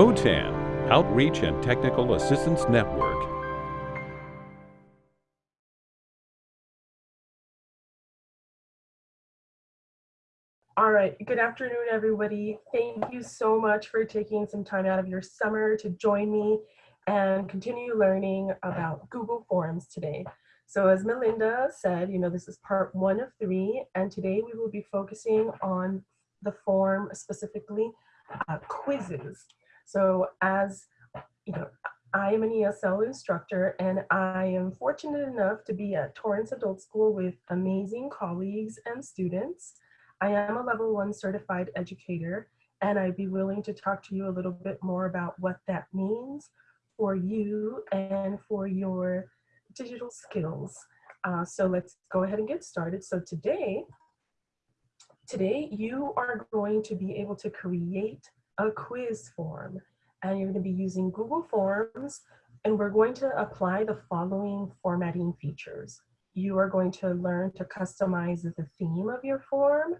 OTAN, Outreach and Technical Assistance Network. All right, good afternoon, everybody. Thank you so much for taking some time out of your summer to join me and continue learning about Google Forms today. So as Melinda said, you know, this is part one of three, and today we will be focusing on the form specifically uh, quizzes. So as, you know, I am an ESL instructor and I am fortunate enough to be at Torrance Adult School with amazing colleagues and students. I am a level one certified educator and I'd be willing to talk to you a little bit more about what that means for you and for your digital skills. Uh, so let's go ahead and get started. So today, today you are going to be able to create a quiz form and you're going to be using Google Forms and we're going to apply the following formatting features. You are going to learn to customize the theme of your form,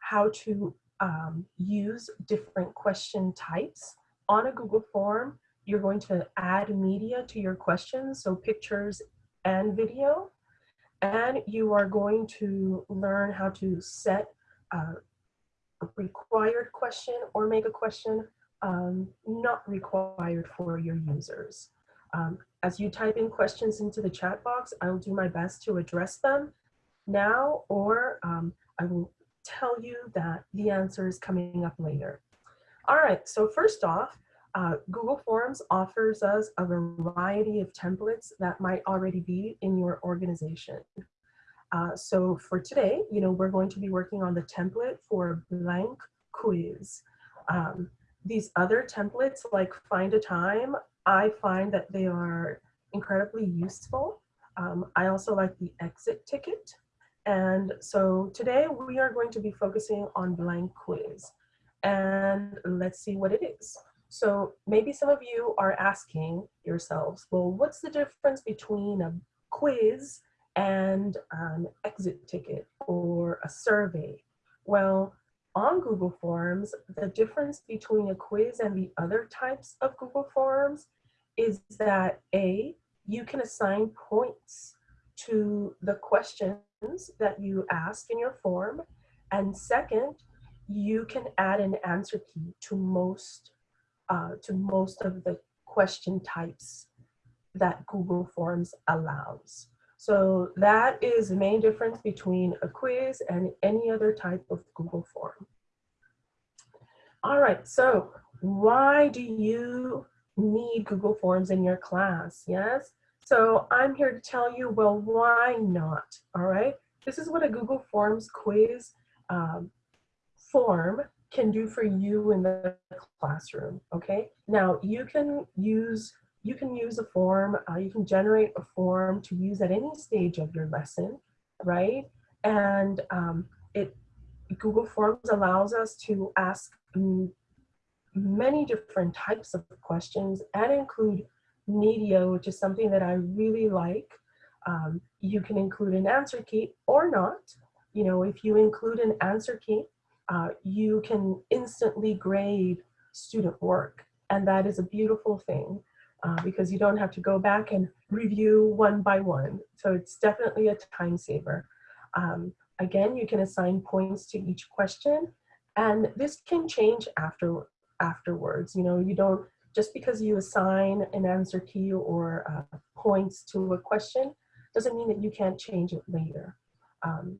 how to um, use different question types on a Google form. You're going to add media to your questions, so pictures and video. And you are going to learn how to set uh, required question or make a question um, not required for your users. Um, as you type in questions into the chat box, I'll do my best to address them now, or um, I will tell you that the answer is coming up later. All right, so first off, uh, Google Forms offers us a variety of templates that might already be in your organization. Uh, so for today, you know, we're going to be working on the template for blank quiz. Um, these other templates like find a time, I find that they are incredibly useful. Um, I also like the exit ticket. And so today we are going to be focusing on blank quiz. And let's see what it is. So maybe some of you are asking yourselves, well, what's the difference between a quiz and an exit ticket or a survey? Well, on Google Forms, the difference between a quiz and the other types of Google Forms is that A, you can assign points to the questions that you ask in your form. And second, you can add an answer key to most uh, to most of the question types that Google Forms allows. So that is the main difference between a quiz and any other type of Google form. All right, so why do you need Google Forms in your class? Yes, so I'm here to tell you, well, why not? All right, this is what a Google Forms quiz um, form can do for you in the classroom, okay? Now, you can use you can use a form, uh, you can generate a form to use at any stage of your lesson, right? And um, it Google Forms allows us to ask many different types of questions and include media, which is something that I really like. Um, you can include an answer key or not. You know, if you include an answer key, uh, you can instantly grade student work. And that is a beautiful thing uh, because you don't have to go back and review one by one. So it's definitely a time saver. Um, again, you can assign points to each question and this can change after afterwards. You know, you don't, just because you assign an answer key or uh, points to a question doesn't mean that you can't change it later. Um,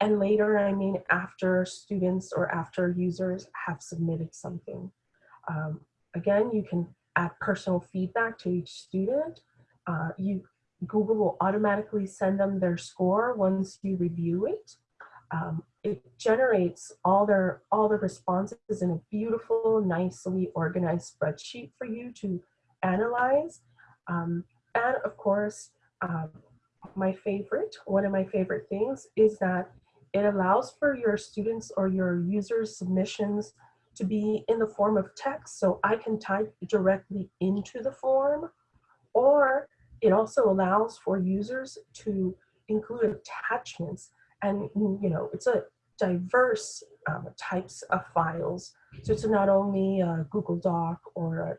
and later, I mean after students or after users have submitted something. Um, again, you can add personal feedback to each student. Uh, you, Google will automatically send them their score once you review it. Um, it generates all their all the responses in a beautiful, nicely organized spreadsheet for you to analyze. Um, and of course, um, my favorite, one of my favorite things is that it allows for your students or your users submissions to be in the form of text so I can type directly into the form or it also allows for users to include attachments and you know it's a diverse um, types of files. So it's not only a Google Doc or a,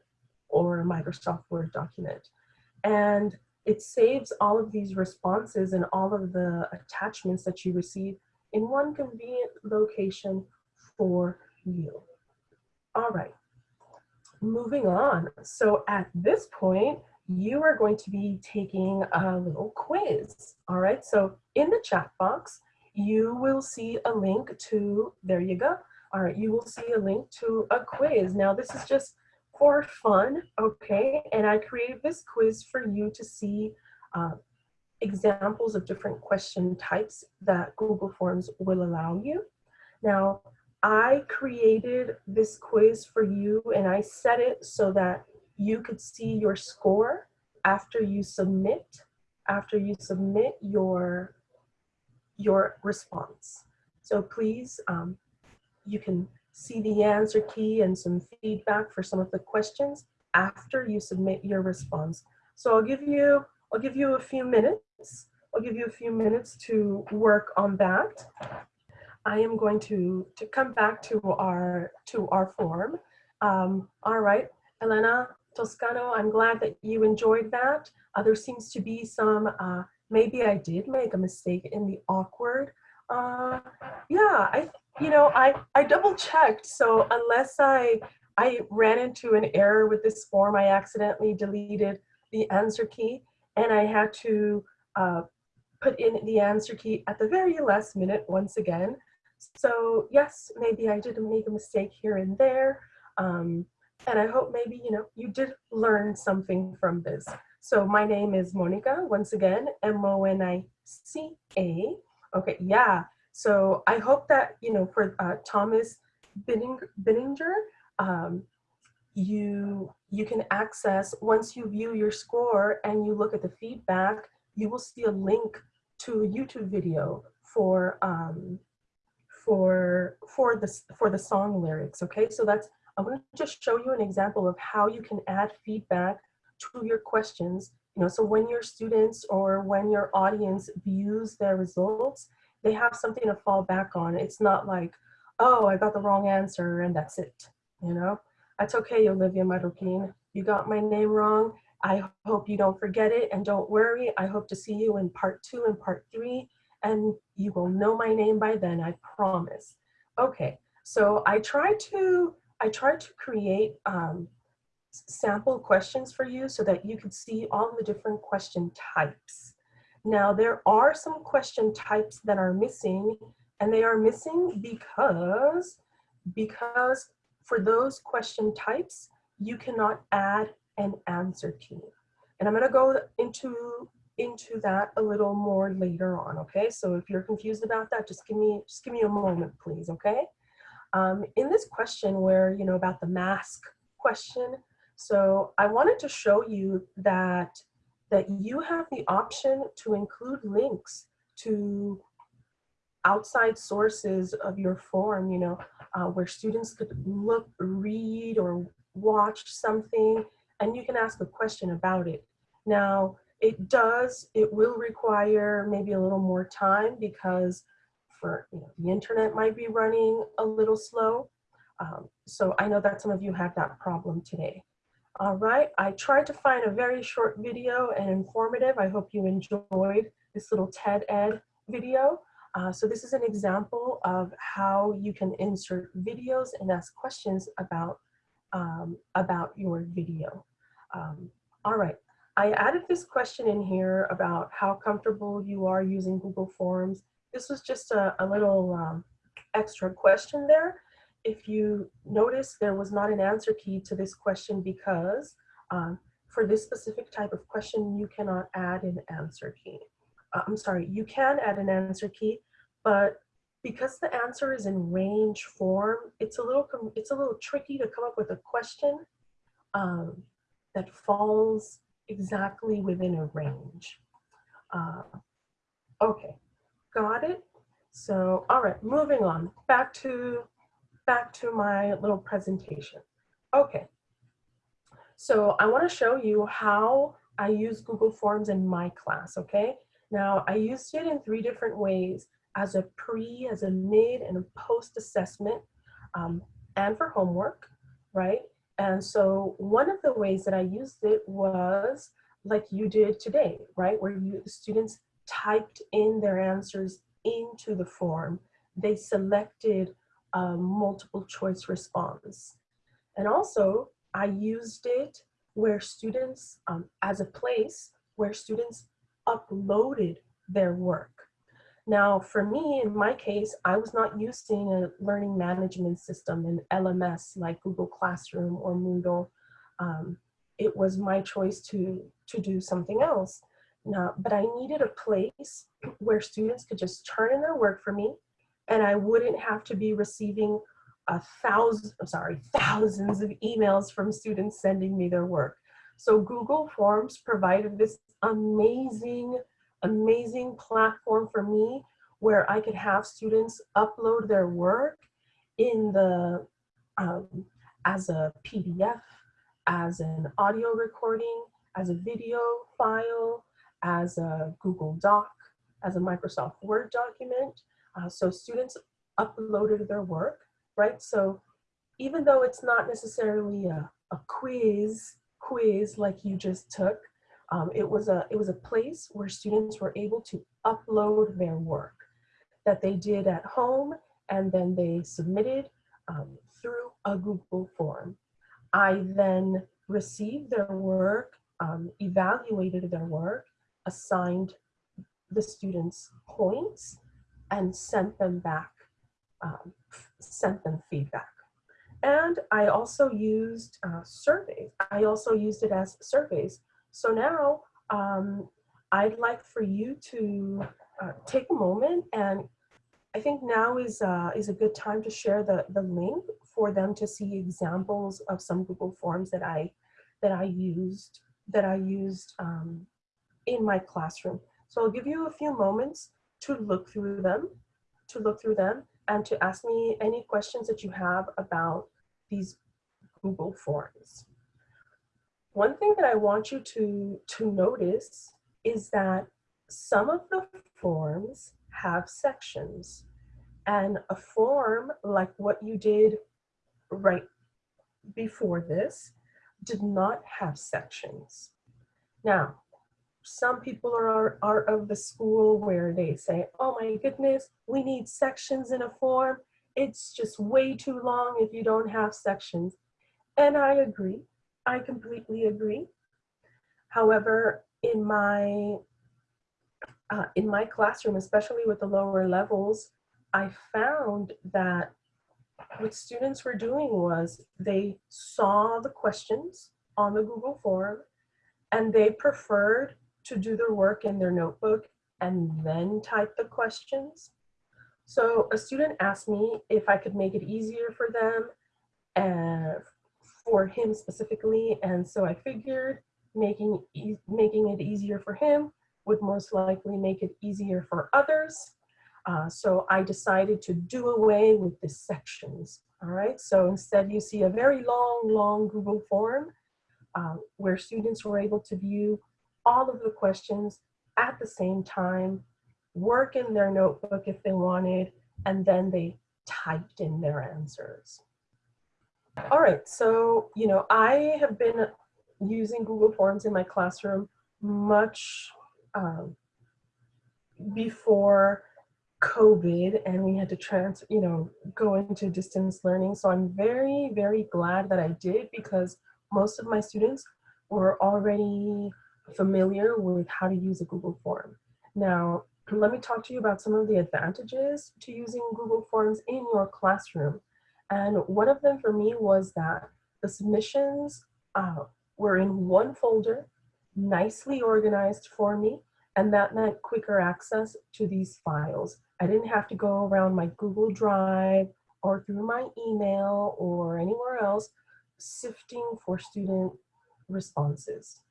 or a Microsoft Word document. And it saves all of these responses and all of the attachments that you receive in one convenient location for you. All right, moving on. So at this point, you are going to be taking a little quiz. All right, so in the chat box, you will see a link to, there you go. All right, you will see a link to a quiz. Now this is just for fun, okay? And I created this quiz for you to see uh, examples of different question types that Google Forms will allow you. Now, I created this quiz for you and I set it so that you could see your score after you submit, after you submit your, your response. So please, um, you can see the answer key and some feedback for some of the questions after you submit your response. So I'll give you, I'll give you a few minutes. I'll give you a few minutes to work on that. I am going to, to come back to our, to our form. Um, all right, Elena Toscano, I'm glad that you enjoyed that. Uh, there seems to be some, uh, maybe I did make a mistake in the awkward. Uh, yeah, I, you know, I, I double checked. So unless I, I ran into an error with this form, I accidentally deleted the answer key and I had to uh, put in the answer key at the very last minute once again. So yes, maybe I did make a mistake here and there. Um, and I hope maybe, you know, you did learn something from this. So my name is Monica, once again, M-O-N-I-C-A. Okay, yeah. So I hope that, you know, for uh, Thomas Binninger, um, you, you can access, once you view your score and you look at the feedback, you will see a link to a YouTube video for um, for for the for the song lyrics. Okay, so that's I'm going to just show you an example of how you can add feedback to your questions. You know, so when your students or when your audience views their results, they have something to fall back on. It's not like, oh, I got the wrong answer and that's it. You know, that's okay, Olivia Marroquin. You got my name wrong. I hope you don't forget it and don't worry. I hope to see you in part two and part three and you will know my name by then, I promise. Okay, so I tried to, I tried to create um, sample questions for you so that you could see all the different question types. Now there are some question types that are missing and they are missing because, because for those question types, you cannot add an answer key. And I'm gonna go into into that a little more later on, okay? So if you're confused about that, just give me, just give me a moment, please, okay? Um, in this question where, you know, about the mask question, so I wanted to show you that, that you have the option to include links to outside sources of your form, you know, uh, where students could look, read, or watch something, and you can ask a question about it. Now, it does, it will require maybe a little more time because for you know, the internet might be running a little slow. Um, so I know that some of you have that problem today. All right, I tried to find a very short video and informative. I hope you enjoyed this little TED Ed video. Uh, so this is an example of how you can insert videos and ask questions about, um, about your video. Um, all right, I added this question in here about how comfortable you are using Google Forms. This was just a, a little um, extra question there. If you notice, there was not an answer key to this question because um, for this specific type of question, you cannot add an answer key. Uh, I'm sorry, you can add an answer key, but because the answer is in range form, it's a little it's a little tricky to come up with a question um, that falls exactly within a range. Uh, okay, got it? So, all right, moving on, back to, back to my little presentation. Okay, so I wanna show you how I use Google Forms in my class, okay? Now, I used it in three different ways. as a pre, as a mid, and a post assessment, um, and for homework, right? And so one of the ways that I used it was like you did today, right? Where you the students typed in their answers into the form. They selected a multiple choice response. And also I used it where students, um, as a place where students uploaded their work. Now, for me, in my case, I was not using a learning management system, an LMS like Google Classroom or Moodle. Um, it was my choice to, to do something else. Now, but I needed a place where students could just turn in their work for me and I wouldn't have to be receiving a thousand, I'm sorry, thousands of emails from students sending me their work. So Google Forms provided this amazing amazing platform for me where I could have students upload their work in the um, as a PDF, as an audio recording, as a video file, as a Google Doc, as a Microsoft Word document. Uh, so students uploaded their work, right? So even though it's not necessarily a, a quiz, quiz like you just took, um, it, was a, it was a place where students were able to upload their work that they did at home and then they submitted um, through a Google form. I then received their work, um, evaluated their work, assigned the students points, and sent them back, um, sent them feedback. And I also used uh, surveys. I also used it as surveys so now um, I'd like for you to uh, take a moment and I think now is, uh, is a good time to share the, the link for them to see examples of some Google Forms that I, that I used, that I used um, in my classroom. So I'll give you a few moments to look through them, to look through them and to ask me any questions that you have about these Google Forms. One thing that I want you to, to notice is that some of the forms have sections and a form like what you did right before this did not have sections. Now, some people are, are of the school where they say, oh my goodness, we need sections in a form. It's just way too long if you don't have sections. And I agree. I completely agree. However, in my uh, in my classroom, especially with the lower levels, I found that what students were doing was they saw the questions on the Google form and they preferred to do their work in their notebook and then type the questions. So a student asked me if I could make it easier for them and for him specifically. And so I figured making, e making it easier for him would most likely make it easier for others. Uh, so I decided to do away with the sections. All right, so instead you see a very long, long Google form uh, where students were able to view all of the questions at the same time, work in their notebook if they wanted, and then they typed in their answers. All right, so, you know, I have been using Google Forms in my classroom much um, before COVID and we had to trans, you know, go into distance learning. So I'm very, very glad that I did because most of my students were already familiar with how to use a Google form. Now, let me talk to you about some of the advantages to using Google Forms in your classroom. And one of them for me was that the submissions uh, were in one folder, nicely organized for me, and that meant quicker access to these files. I didn't have to go around my Google Drive or through my email or anywhere else sifting for student responses.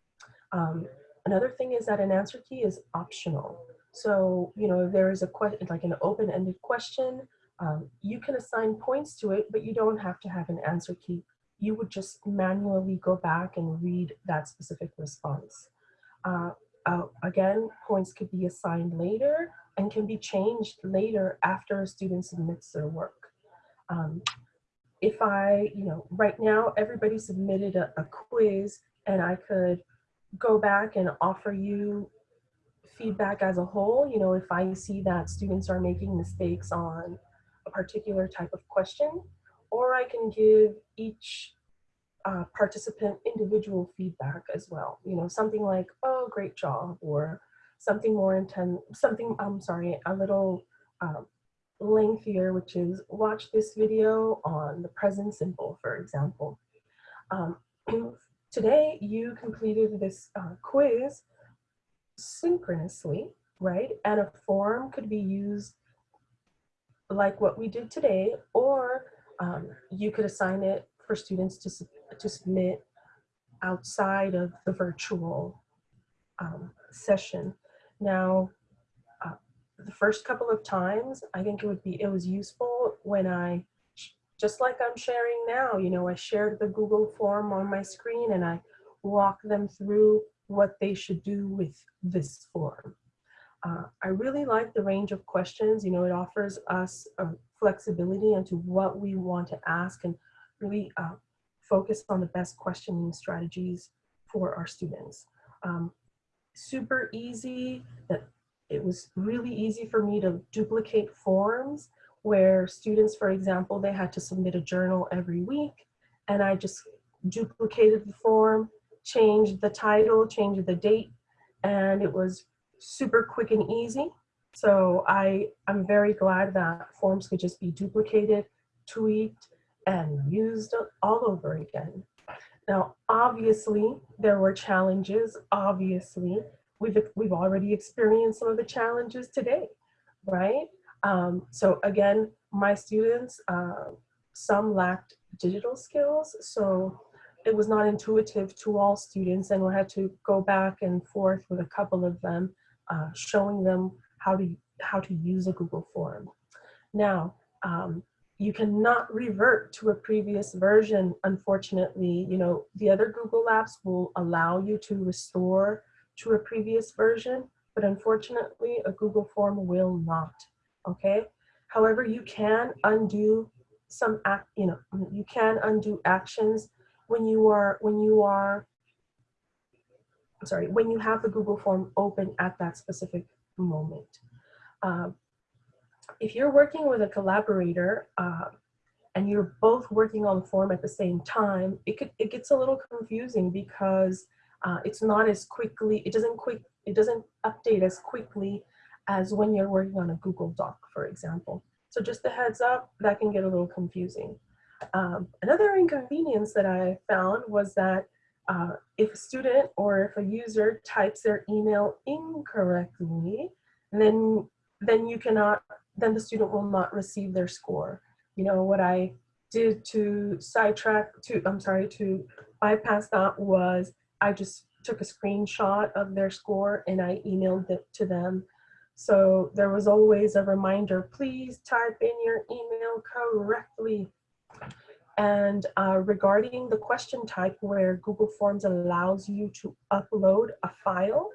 Um, another thing is that an answer key is optional. So, you know, there is a question, like an open-ended question, um, you can assign points to it, but you don't have to have an answer key. You would just manually go back and read that specific response. Uh, uh, again, points could be assigned later and can be changed later after a student submits their work. Um, if I, you know, right now everybody submitted a, a quiz and I could go back and offer you feedback as a whole, you know, if I see that students are making mistakes on a particular type of question, or I can give each uh, participant individual feedback as well. You know, something like, oh, great job, or something more intense, something, I'm sorry, a little um, lengthier, which is watch this video on the present simple, for example. Um, today, you completed this uh, quiz synchronously, right? And a form could be used like what we did today, or um, you could assign it for students to, to submit outside of the virtual um, session. Now, uh, the first couple of times, I think it would be, it was useful when I, just like I'm sharing now, you know, I shared the Google form on my screen and I walk them through what they should do with this form. Uh, I really like the range of questions. You know, it offers us a flexibility into what we want to ask and really uh, focus on the best questioning strategies for our students. Um, super easy, that it was really easy for me to duplicate forms where students, for example, they had to submit a journal every week and I just duplicated the form, changed the title, changed the date, and it was super quick and easy. So I, I'm very glad that forms could just be duplicated, tweaked, and used all over again. Now, obviously, there were challenges. Obviously, we've, we've already experienced some of the challenges today, right? Um, so again, my students, uh, some lacked digital skills. So it was not intuitive to all students and we had to go back and forth with a couple of them, uh, showing them how to, how to use a Google form. Now, um, you cannot revert to a previous version, unfortunately. You know, the other Google apps will allow you to restore to a previous version, but unfortunately a Google form will not, okay? However, you can undo some, act, you know, you can undo actions when you are, when you are, sorry, when you have the Google form open at that specific moment. Uh, if you're working with a collaborator uh, and you're both working on the form at the same time, it could it gets a little confusing because uh, it's not as quickly, it doesn't quick, it doesn't update as quickly as when you're working on a Google Doc, for example. So just a heads up, that can get a little confusing. Um, another inconvenience that I found was that uh, if a student or if a user types their email incorrectly, then then you cannot, then the student will not receive their score. You know, what I did to sidetrack, to, I'm sorry, to bypass that was I just took a screenshot of their score and I emailed it to them. So there was always a reminder, please type in your email correctly. And uh, regarding the question type where Google Forms allows you to upload a file,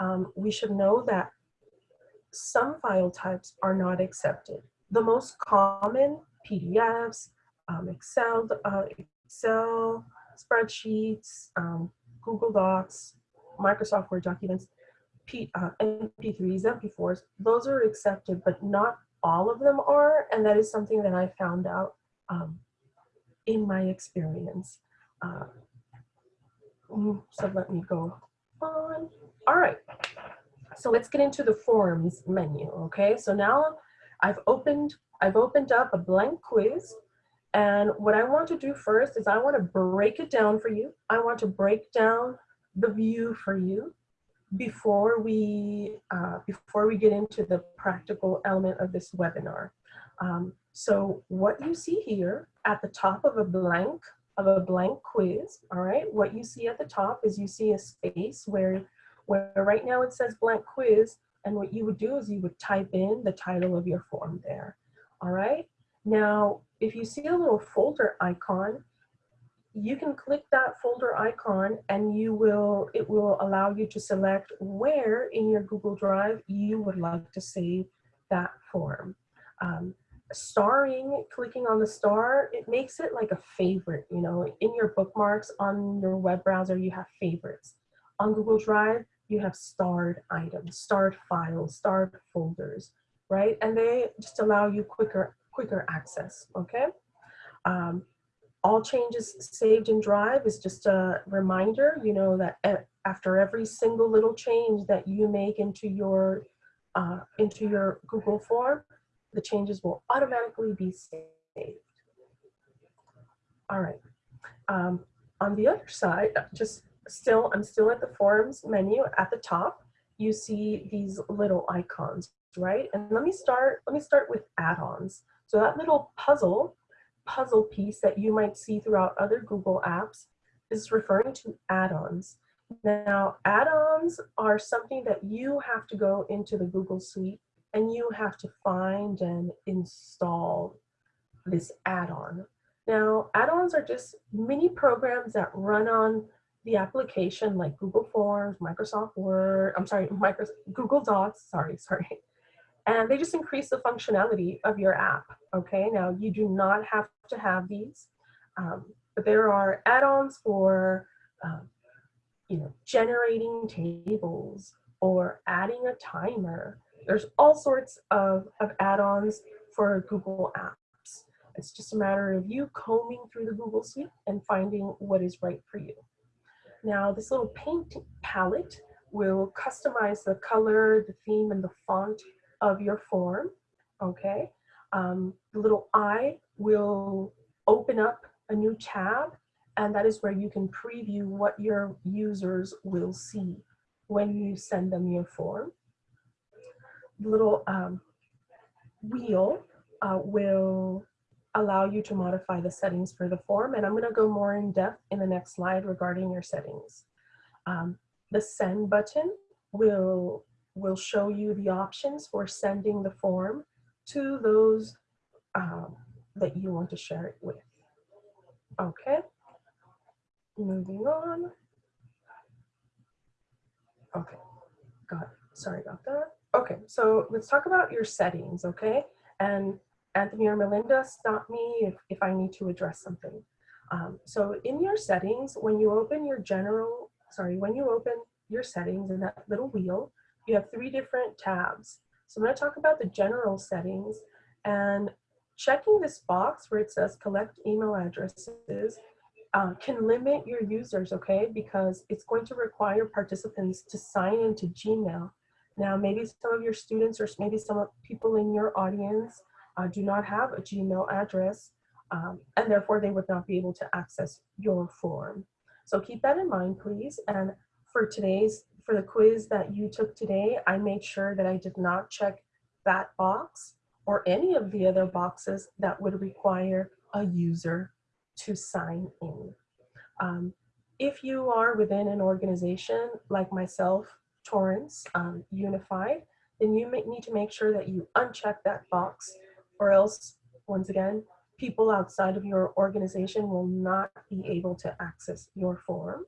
um, we should know that some file types are not accepted. The most common PDFs, um, Excel, uh, Excel, spreadsheets, um, Google Docs, Microsoft Word documents, P, uh, MP3s, MP4s, those are accepted, but not all of them are. And that is something that I found out um, in my experience. Uh, mm, so let me go on. All right. So let's get into the forms menu, okay? So now I've opened, I've opened up a blank quiz and what I want to do first is I want to break it down for you. I want to break down the view for you before we, uh, before we get into the practical element of this webinar. Um, so what you see here at the top of a blank, of a blank quiz, all right, what you see at the top is you see a space where where right now it says blank quiz, and what you would do is you would type in the title of your form there. All right. Now, if you see a little folder icon, you can click that folder icon and you will, it will allow you to select where in your Google Drive you would like to save that form. Um, starring, clicking on the star, it makes it like a favorite, you know, in your bookmarks on your web browser, you have favorites. On Google Drive, you have starred items, starred files, starred folders, right? And they just allow you quicker, quicker access, okay? Um, all changes saved in Drive is just a reminder, you know, that after every single little change that you make into your uh, into your Google form, the changes will automatically be saved. All right. Um, on the other side, just still, I'm still at the forms menu at the top. You see these little icons, right? And let me start, let me start with add-ons. So that little puzzle, puzzle piece that you might see throughout other Google apps is referring to add-ons. Now, add-ons are something that you have to go into the Google Suite and you have to find and install this add-on. Now, add-ons are just mini programs that run on the application like Google Forms, Microsoft Word, I'm sorry, Microsoft, Google Docs, sorry, sorry. And they just increase the functionality of your app, okay? Now, you do not have to have these, um, but there are add-ons for, um, you know, generating tables or adding a timer there's all sorts of, of add-ons for Google Apps. It's just a matter of you combing through the Google Suite and finding what is right for you. Now, this little paint palette will customize the color, the theme, and the font of your form, okay? Um, the little eye will open up a new tab, and that is where you can preview what your users will see when you send them your form little um, wheel uh, will allow you to modify the settings for the form. And I'm gonna go more in depth in the next slide regarding your settings. Um, the send button will, will show you the options for sending the form to those um, that you want to share it with. Okay, moving on. Okay, got it. Sorry about that. Okay, so let's talk about your settings, okay? And Anthony or Melinda, stop me if, if I need to address something. Um, so in your settings, when you open your general, sorry, when you open your settings in that little wheel, you have three different tabs. So I'm gonna talk about the general settings and checking this box where it says collect email addresses uh, can limit your users, okay? Because it's going to require participants to sign into Gmail now, maybe some of your students or maybe some people in your audience uh, do not have a Gmail address um, and therefore they would not be able to access your form. So keep that in mind, please. And for today's, for the quiz that you took today, I made sure that I did not check that box or any of the other boxes that would require a user to sign in. Um, if you are within an organization like myself Torrance um, Unified, then you may need to make sure that you uncheck that box or else, once again, people outside of your organization will not be able to access your form.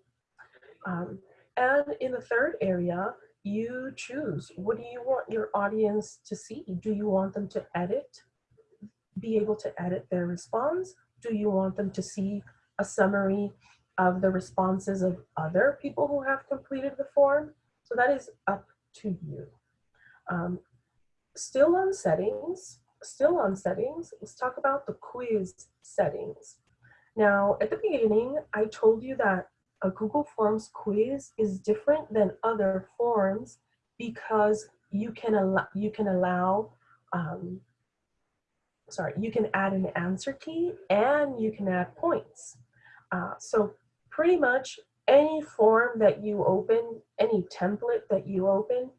Um, and in the third area, you choose, what do you want your audience to see? Do you want them to edit, be able to edit their response? Do you want them to see a summary of the responses of other people who have completed the form? So that is up to you. Um, still on settings, still on settings, let's talk about the quiz settings. Now, at the beginning, I told you that a Google Forms quiz is different than other forms because you can allow, you can allow um, sorry, you can add an answer key and you can add points. Uh, so pretty much any form that you open, any template that you open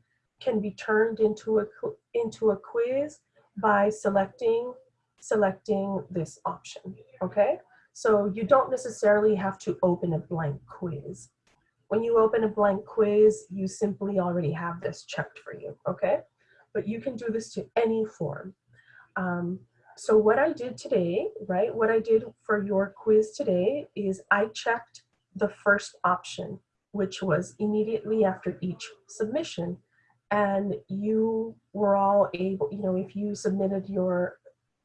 can be turned into a, into a quiz by selecting, selecting this option, okay? So you don't necessarily have to open a blank quiz. When you open a blank quiz, you simply already have this checked for you, okay? But you can do this to any form. Um, so what I did today, right, what I did for your quiz today is I checked the first option, which was immediately after each submission. And you were all able, you know, if you submitted your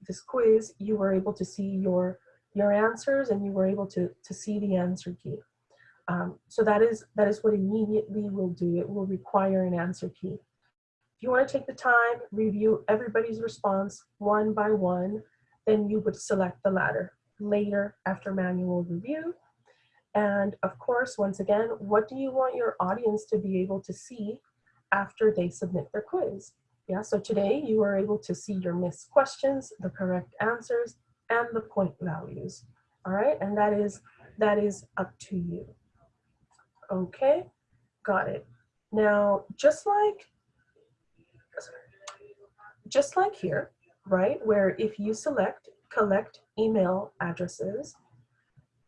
this quiz, you were able to see your your answers and you were able to, to see the answer key. Um, so that is, that is what immediately will do. It will require an answer key. If you want to take the time, review everybody's response one by one, then you would select the latter later after manual review. And of course, once again, what do you want your audience to be able to see after they submit their quiz? Yeah, so today you were able to see your missed questions, the correct answers, and the point values. All right, and that is that is up to you. Okay, got it. Now, just like just like here, right, where if you select collect email addresses,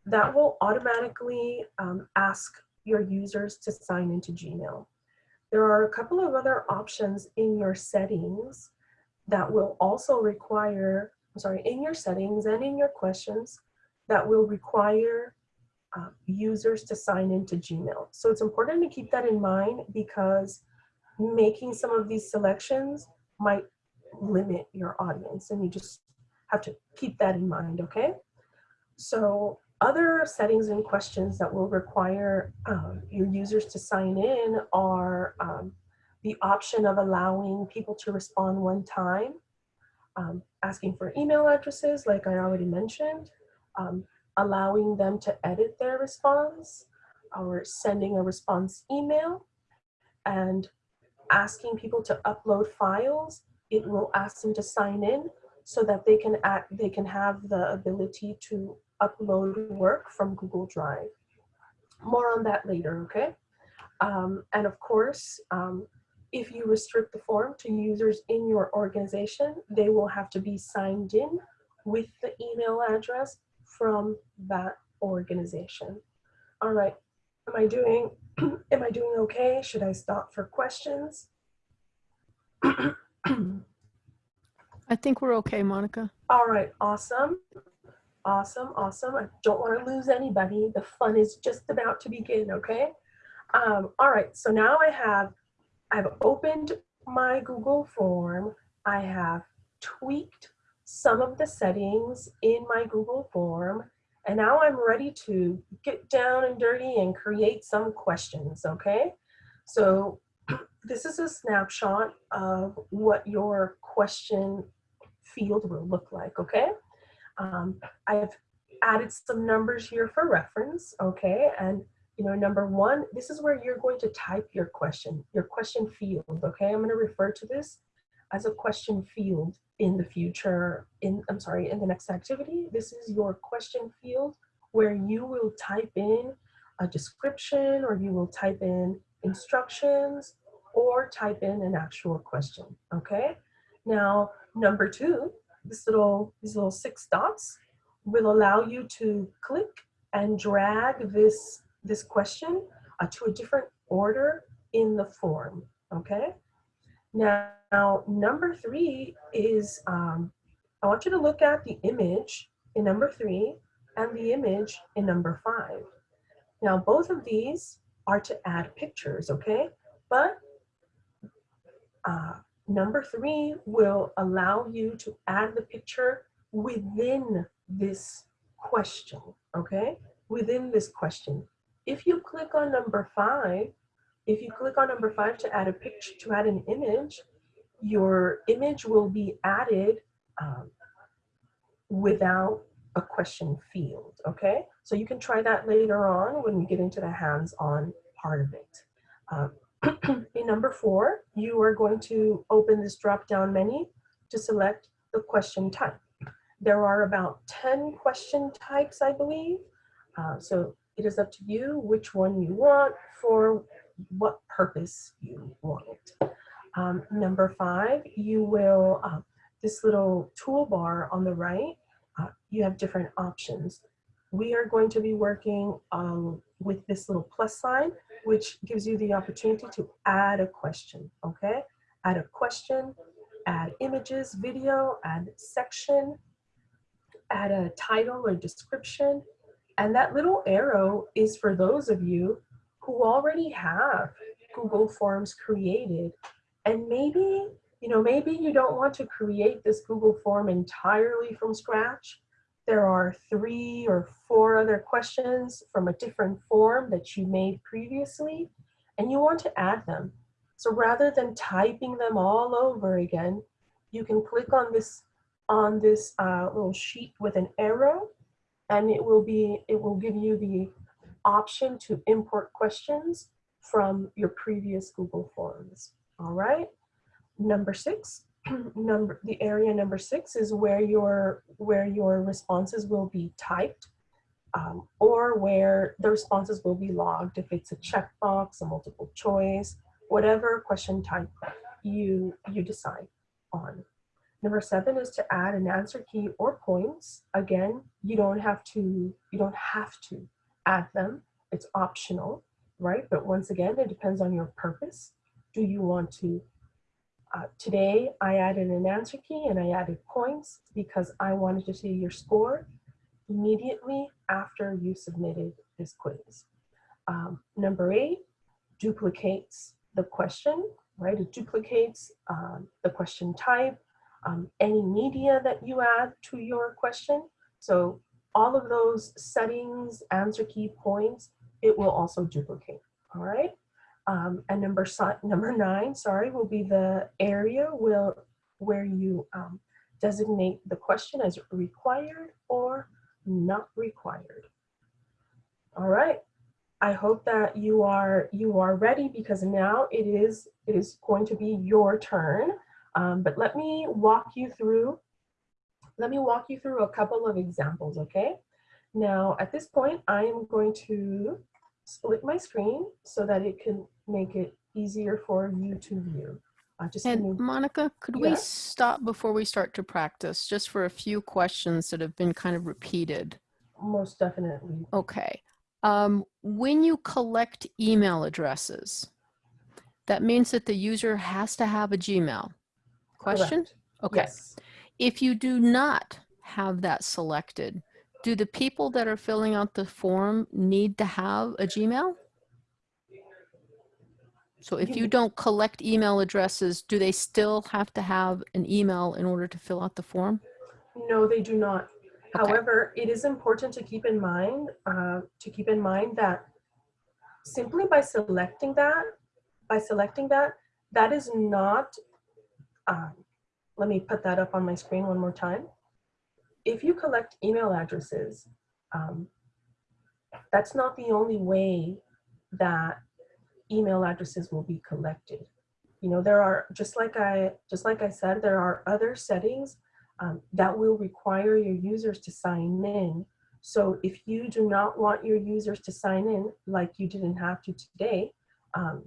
that will automatically um, ask your users to sign into Gmail. There are a couple of other options in your settings that will also require I'm sorry, in your settings and in your questions that will require uh, users to sign into Gmail. So it's important to keep that in mind because making some of these selections might limit your audience and you just have to keep that in mind, okay? So other settings and questions that will require um, your users to sign in are um, the option of allowing people to respond one time um, asking for email addresses, like I already mentioned, um, allowing them to edit their response or sending a response email and asking people to upload files. It will ask them to sign in so that they can act, they can have the ability to upload work from Google Drive. More on that later, okay? Um, and of course, um, if you restrict the form to users in your organization, they will have to be signed in with the email address from that organization. All right, am I doing, am I doing okay? Should I stop for questions? I think we're okay, Monica. All right, awesome. Awesome, awesome. I don't want to lose anybody. The fun is just about to begin, okay? Um, all right, so now I have I've opened my Google form. I have tweaked some of the settings in my Google form. And now I'm ready to get down and dirty and create some questions, okay? So this is a snapshot of what your question field will look like, okay? Um, I've added some numbers here for reference, okay? And you know, number one, this is where you're going to type your question, your question field, okay? I'm gonna refer to this as a question field in the future, in, I'm sorry, in the next activity. This is your question field where you will type in a description or you will type in instructions or type in an actual question, okay? Now, number two, this little, these little six dots will allow you to click and drag this this question uh, to a different order in the form, okay? Now, now number three is, um, I want you to look at the image in number three and the image in number five. Now, both of these are to add pictures, okay? But uh, number three will allow you to add the picture within this question, okay? Within this question. If you click on number five, if you click on number five to add a picture, to add an image, your image will be added um, without a question field, okay? So you can try that later on when we get into the hands-on part of it. Um, in number four, you are going to open this drop-down menu to select the question type. There are about 10 question types, I believe. Uh, so it is up to you which one you want for what purpose you want it. Um, number five, you will, uh, this little toolbar on the right, uh, you have different options. We are going to be working um, with this little plus sign, which gives you the opportunity to add a question, okay? Add a question, add images, video, add section, add a title or description. And that little arrow is for those of you who already have Google Forms created. And maybe, you know, maybe you don't want to create this Google form entirely from scratch. There are three or four other questions from a different form that you made previously, and you want to add them. So rather than typing them all over again, you can click on this on this uh, little sheet with an arrow, and it will be it will give you the option to import questions from your previous Google Forms. All right. Number six, number the area number six is where your where your responses will be typed um, or where the responses will be logged if it's a checkbox, a multiple choice, whatever question type you you decide on. Number seven is to add an answer key or points. Again, you don't have to you don't have to add them. It's optional, right? But once again, it depends on your purpose. Do you want to uh, today, I added an answer key and I added points because I wanted to see your score immediately after you submitted this quiz. Um, number eight, duplicates the question, right? It duplicates um, the question type, um, any media that you add to your question. So all of those settings, answer key points, it will also duplicate, all right? Um, and number, number nine, sorry, will be the area will, where you um, designate the question as required or not required. All right. I hope that you are you are ready because now it is it is going to be your turn. Um, but let me walk you through let me walk you through a couple of examples, okay? Now, at this point, I am going to split my screen so that it can make it easier for you to view. Uh, just And Monica, could we stop before we start to practice, just for a few questions that have been kind of repeated? most definitely. Okay. Um, when you collect email addresses, that means that the user has to have a Gmail. Question? Correct. Okay. Yes. If you do not have that selected, do the people that are filling out the form need to have a Gmail? So if you You- don't collect email addresses, do they still have to have an email in order to fill out the form? No, they do not. Okay. However, it is important to keep in mind uh, to keep in mind that simply by selecting that, by selecting that, that is not. Um, let me put that up on my screen one more time. If you collect email addresses, um, that's not the only way that email addresses will be collected. You know, there are just like I just like I said, there are other settings um, that will require your users to sign in. So if you do not want your users to sign in, like you didn't have to today, um,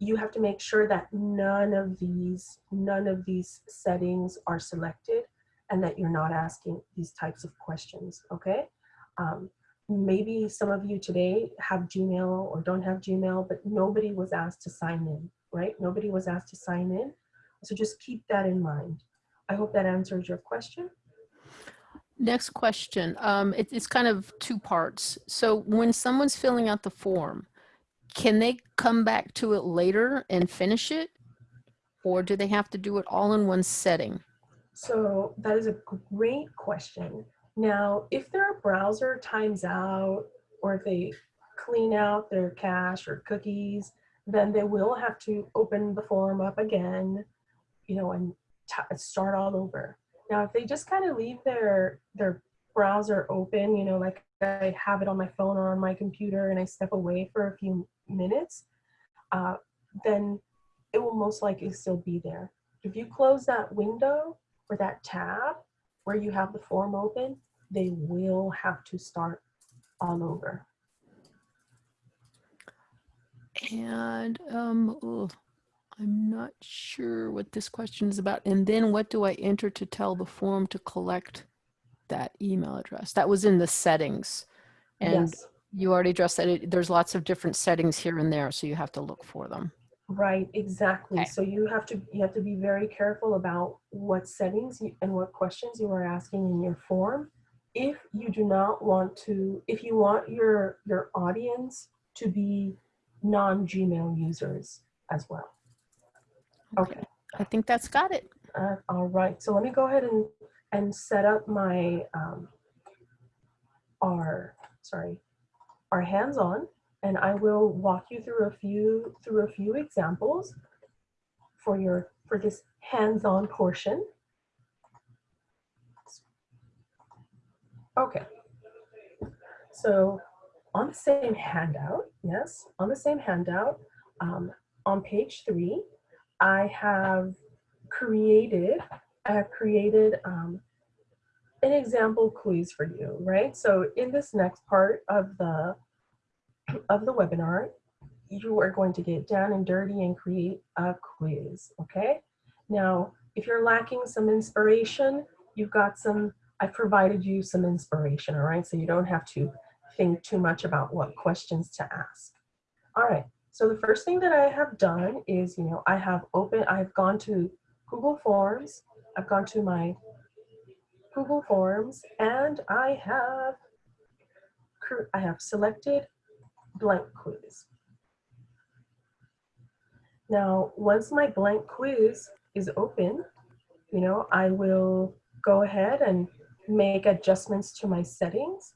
you have to make sure that none of these none of these settings are selected and that you're not asking these types of questions. Okay. Um, maybe some of you today have Gmail or don't have Gmail, but nobody was asked to sign in, right? Nobody was asked to sign in. So just keep that in mind. I hope that answers your question. Next question. Um, it, it's kind of two parts. So when someone's filling out the form, can they come back to it later and finish it? Or do they have to do it all in one setting? So that is a great question. Now, if their browser times out or if they clean out their cache or cookies, then they will have to open the form up again, you know, and start all over. Now, if they just kind of leave their their browser open, you know, like I have it on my phone or on my computer and I step away for a few minutes, uh, then it will most likely still be there. If you close that window or that tab where you have the form open, they will have to start all over. And um, ugh, I'm not sure what this question is about. And then what do I enter to tell the form to collect that email address? That was in the settings. And yes. you already addressed that. It, there's lots of different settings here and there, so you have to look for them. Right, exactly. Okay. So you have to you have to be very careful about what settings you, and what questions you are asking in your form. If you do not want to, if you want your your audience to be non-Gmail users as well. Okay. I think that's got it. Uh, all right. So let me go ahead and and set up my um, our sorry our hands-on and I will walk you through a few through a few examples for your for this hands-on portion. Okay. So on the same handout, yes, on the same handout, um, on page three, I have created I have created um, an example quiz for you, right? So in this next part of the of the webinar, you are going to get down and dirty and create a quiz, okay? Now, if you're lacking some inspiration, you've got some, I've provided you some inspiration, all right? So you don't have to think too much about what questions to ask. All right, so the first thing that I have done is, you know, I have open, I've gone to Google Forms, I've gone to my Google Forms, and I have, I have selected blank quiz. Now, once my blank quiz is open, you know, I will go ahead and make adjustments to my settings.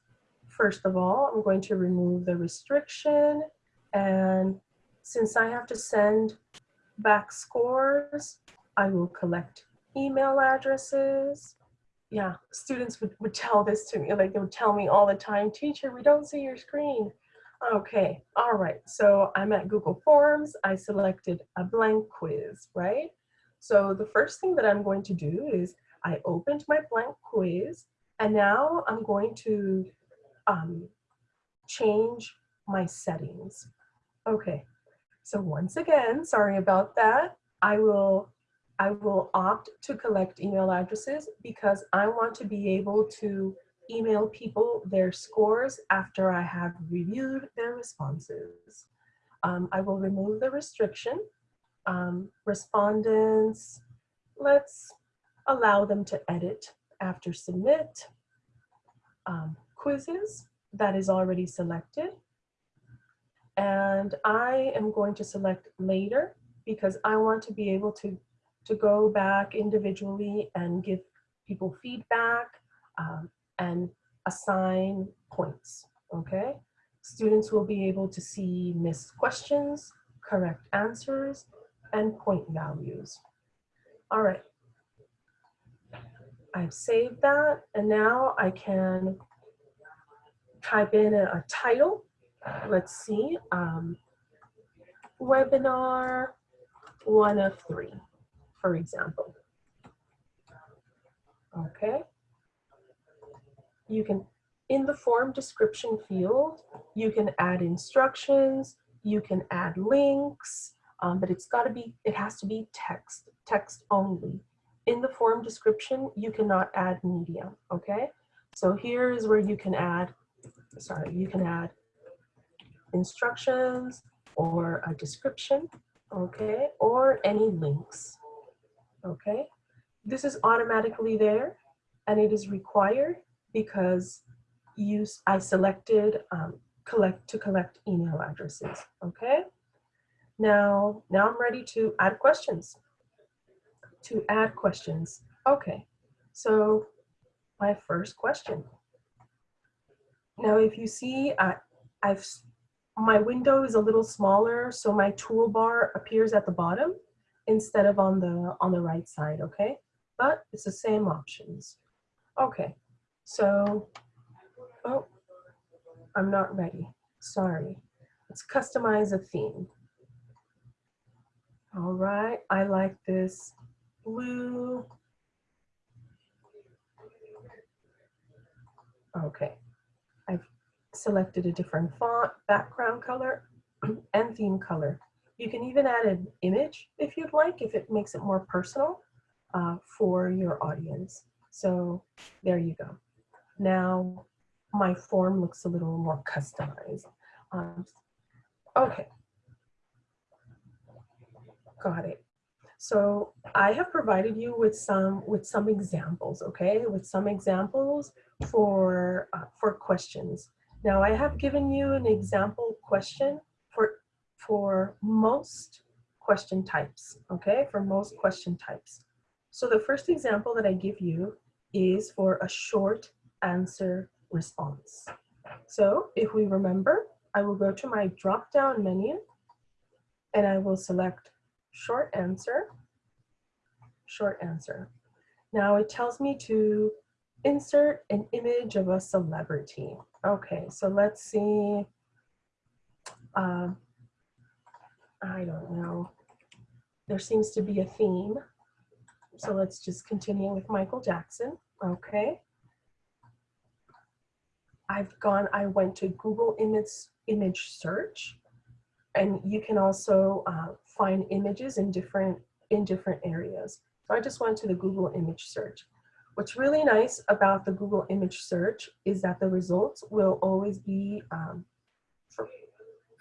First of all, I'm going to remove the restriction. And since I have to send back scores, I will collect email addresses. Yeah, students would, would tell this to me, like they would tell me all the time, teacher, we don't see your screen. Okay, all right. So I'm at Google Forms. I selected a blank quiz, right? So the first thing that I'm going to do is I opened my blank quiz and now I'm going to um, change my settings. Okay, so once again, sorry about that. I will, I will opt to collect email addresses because I want to be able to email people their scores after I have reviewed their responses. Um, I will remove the restriction. Um, respondents, let's allow them to edit after submit. Um, quizzes, that is already selected. And I am going to select later because I want to be able to, to go back individually and give people feedback um, and assign points, okay? Students will be able to see missed questions, correct answers, and point values. All right. I've saved that, and now I can type in a, a title. Let's see, um, webinar one of three, for example. Okay. You can, in the form description field, you can add instructions, you can add links, um, but it's got to be, it has to be text, text only. In the form description, you cannot add media, okay? So here is where you can add, sorry, you can add instructions or a description, okay? Or any links, okay? This is automatically there and it is required because use I selected um, collect to collect email addresses, okay? Now, now I'm ready to add questions. To add questions, okay. So my first question. Now, if you see, I, I've my window is a little smaller, so my toolbar appears at the bottom instead of on the on the right side, okay? But it's the same options. Okay, so, oh, I'm not ready. Sorry. Let's customize a theme. All right, I like this blue. Okay, I've selected a different font, background color, and theme color. You can even add an image if you'd like, if it makes it more personal uh, for your audience. So there you go. Now my form looks a little more customized. Um, okay. Got it. So I have provided you with some with some examples, okay? With some examples for uh, for questions. Now I have given you an example question for for most question types, okay? For most question types. So the first example that I give you is for a short answer response. So if we remember, I will go to my drop down menu and I will select short answer, short answer. Now it tells me to insert an image of a celebrity. Okay, so let's see. Um, I don't know. There seems to be a theme. So let's just continue with Michael Jackson. Okay. I've gone, I went to Google image, image search and you can also uh, find images in different, in different areas. So I just went to the Google image search. What's really nice about the Google image search is that the results will always be um, for,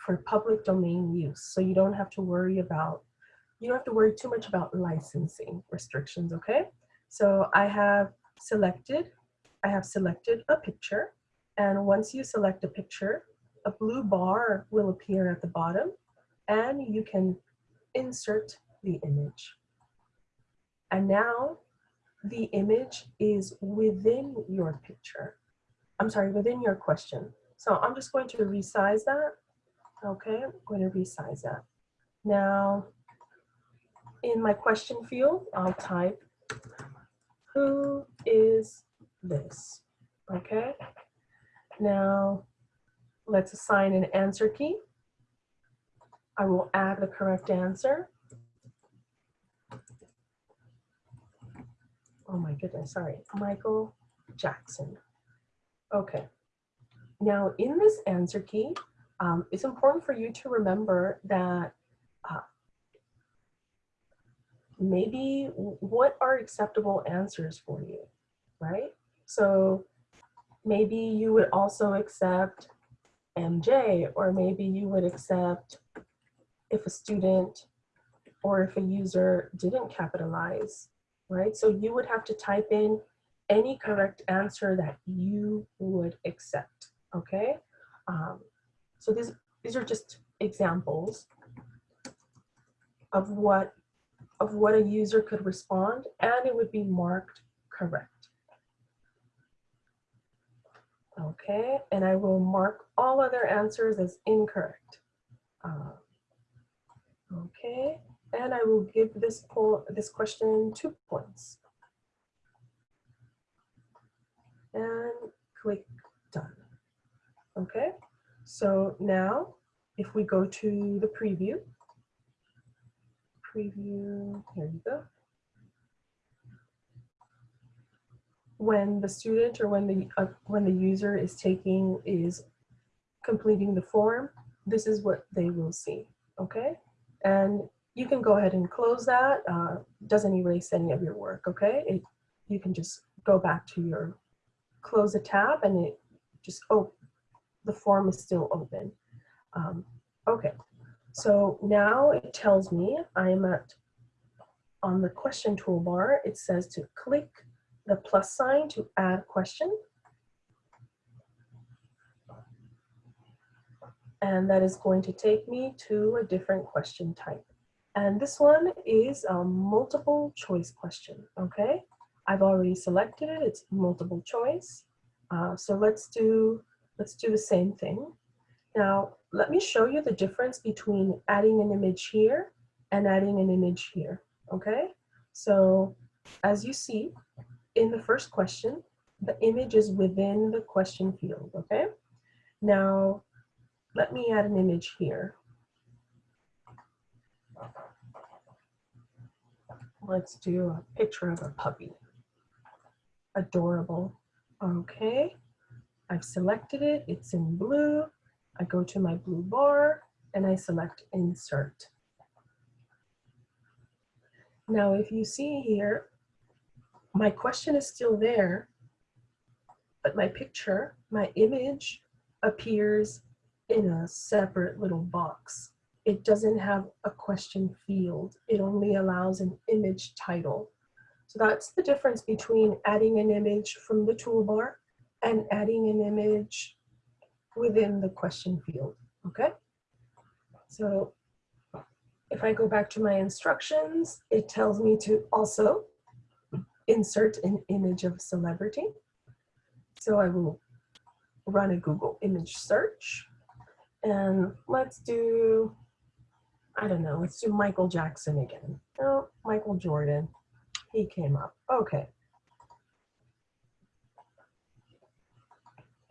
for public domain use. So you don't have to worry about, you don't have to worry too much about licensing restrictions, okay? So I have selected, I have selected a picture. And once you select a picture, a blue bar will appear at the bottom and you can insert the image. And now the image is within your picture. I'm sorry, within your question. So I'm just going to resize that. Okay, I'm going to resize that. Now, in my question field, I'll type, who is this? Okay, now let's assign an answer key. I will add the correct answer. Oh my goodness, sorry, Michael Jackson. Okay, now in this answer key, um, it's important for you to remember that uh, maybe what are acceptable answers for you, right? So maybe you would also accept MJ, or maybe you would accept if a student or if a user didn't capitalize, right? So you would have to type in any correct answer that you would accept, okay? Um, so these, these are just examples of what, of what a user could respond and it would be marked correct. Okay, and I will mark all other answers as incorrect. Uh, okay, and I will give this poll, this question two points. And click done. Okay, so now if we go to the preview, preview, here you go. when the student or when the uh, when the user is taking is completing the form, this is what they will see, okay? And you can go ahead and close that. Uh, doesn't erase any of your work, okay? It, you can just go back to your, close a tab and it just, oh, the form is still open. Um, okay, so now it tells me I'm at, on the question toolbar, it says to click the plus sign to add question. And that is going to take me to a different question type. And this one is a multiple choice question, okay? I've already selected it, it's multiple choice. Uh, so let's do, let's do the same thing. Now, let me show you the difference between adding an image here and adding an image here, okay? So as you see, in the first question, the image is within the question field, okay? Now, let me add an image here. Let's do a picture of a puppy. Adorable. Okay, I've selected it, it's in blue. I go to my blue bar and I select insert. Now, if you see here, my question is still there, but my picture, my image appears in a separate little box. it doesn't have a question field. It only allows an image title. So that's the difference between adding an image from the toolbar and adding an image within the question field, okay? So if I go back to my instructions, it tells me to also insert an image of a celebrity. So I will run a Google image search and let's do, I don't know, let's do Michael Jackson again. Oh, Michael Jordan, he came up, okay.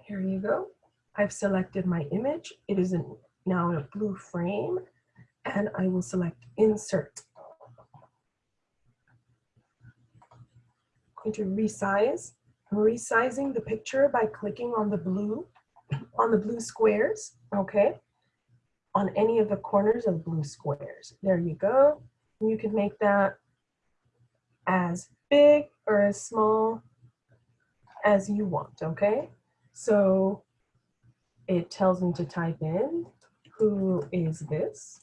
Here you go. I've selected my image. It is in, now in a blue frame and I will select insert. I'm going to resize. I'm resizing the picture by clicking on the blue, on the blue squares, okay? On any of the corners of blue squares. There you go. You can make that as big or as small as you want, okay? So it tells me to type in, who is this?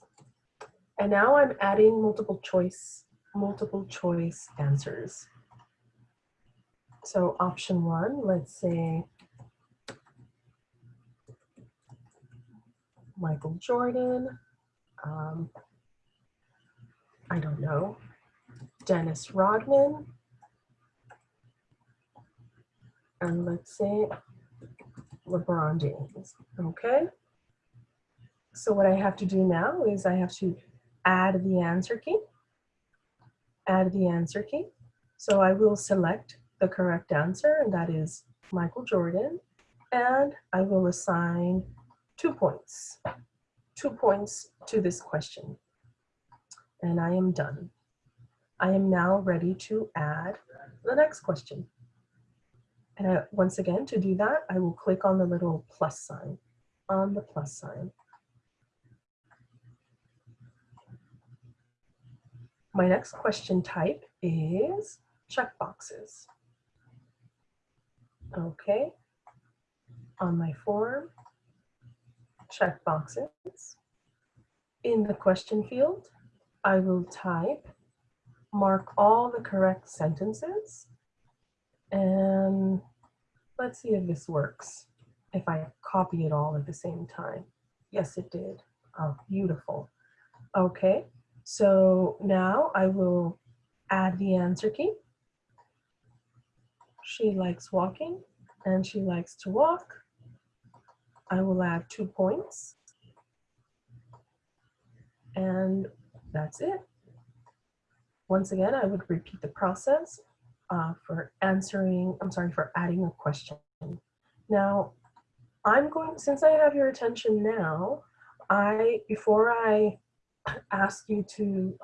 And now I'm adding multiple choice, multiple choice answers. So option one, let's say Michael Jordan, um, I don't know, Dennis Rodman, and let's say LeBron James, okay? So what I have to do now is I have to add the answer key, add the answer key. So I will select the correct answer, and that is Michael Jordan. And I will assign two points, two points to this question. And I am done. I am now ready to add the next question. And I, once again, to do that, I will click on the little plus sign, on the plus sign. My next question type is checkboxes. Okay. On my form, check boxes. In the question field, I will type, mark all the correct sentences, and let's see if this works. If I copy it all at the same time. Yes, it did. Oh, beautiful. Okay, so now I will add the answer key. She likes walking and she likes to walk. I will add two points. And that's it. Once again, I would repeat the process uh, for answering, I'm sorry, for adding a question. Now, I'm going, since I have your attention now, I, before I ask you to,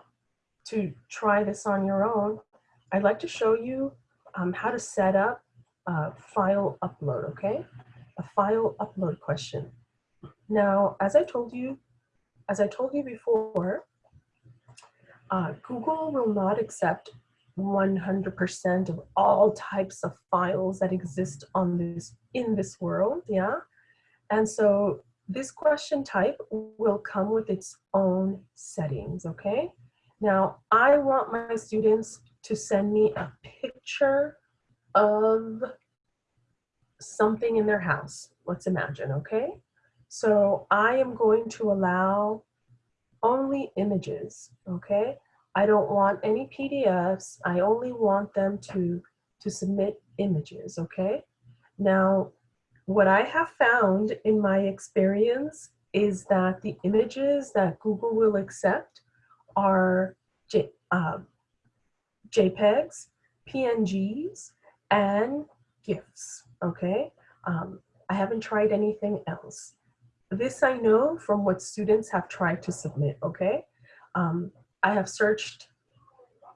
to try this on your own, I'd like to show you um, how to set up a file upload, okay? A file upload question. Now, as I told you, as I told you before, uh, Google will not accept 100% of all types of files that exist on this in this world, yeah? And so this question type will come with its own settings, okay? Now, I want my students to send me a picture of something in their house. Let's imagine, okay? So I am going to allow only images, okay? I don't want any PDFs. I only want them to, to submit images, okay? Now, what I have found in my experience is that the images that Google will accept are J, uh, JPEGs, PNGs, and GIFs, okay? Um, I haven't tried anything else. This I know from what students have tried to submit, okay? Um, I have searched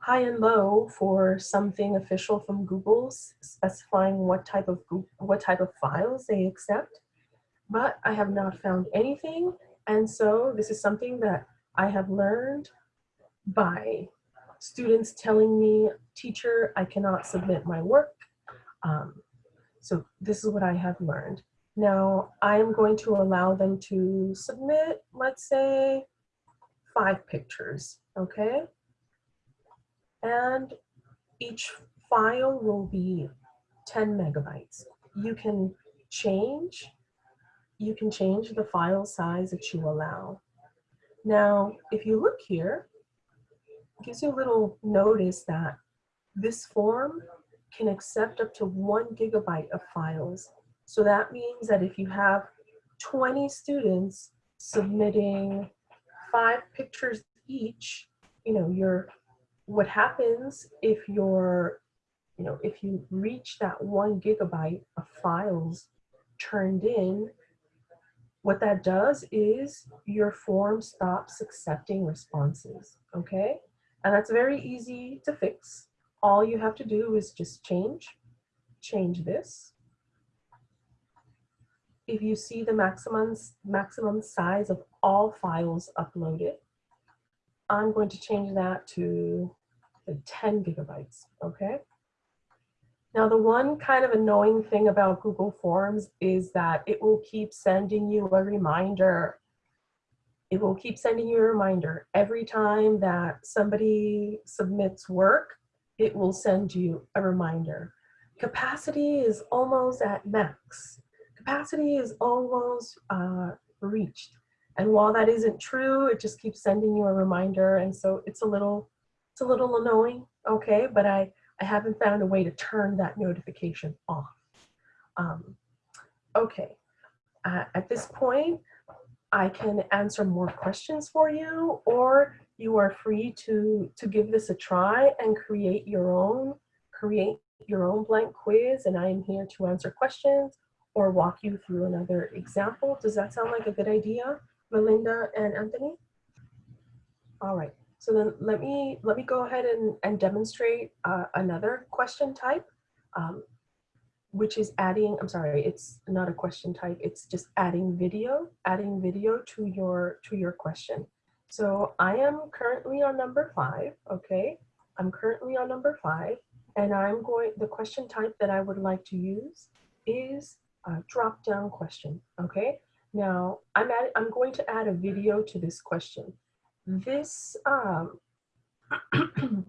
high and low for something official from Google specifying what type of what type of files they accept, but I have not found anything. And so this is something that I have learned by students telling me, teacher, I cannot submit my work. Um, so this is what I have learned. Now I am going to allow them to submit, let's say, five pictures, okay? And each file will be 10 megabytes. You can change, you can change the file size that you allow. Now, if you look here, it gives you a little notice that this form can accept up to one gigabyte of files. So that means that if you have 20 students submitting five pictures each, you know, your what happens if you're, you know, if you reach that one gigabyte of files turned in, what that does is your form stops accepting responses, okay? And that's very easy to fix. All you have to do is just change, change this. If you see the maximum, maximum size of all files uploaded, I'm going to change that to 10 gigabytes, okay? Now, the one kind of annoying thing about Google Forms is that it will keep sending you a reminder. It will keep sending you a reminder every time that somebody submits work, it will send you a reminder. Capacity is almost at max. Capacity is almost uh, reached. And while that isn't true, it just keeps sending you a reminder. And so it's a little, it's a little annoying, okay? But I, I haven't found a way to turn that notification off. Um, okay, uh, at this point, I can answer more questions for you, or you are free to, to give this a try and create your own, create your own blank quiz, and I am here to answer questions or walk you through another example. Does that sound like a good idea? Melinda and Anthony? All right, so then let me, let me go ahead and, and demonstrate uh, another question type, um, which is adding, I'm sorry, it's not a question type, it's just adding video, adding video to your, to your question. So I am currently on number five, okay? I'm currently on number five, and I'm going, the question type that I would like to use is a drop down question, okay? Now, I'm, at, I'm going to add a video to this question. This, um,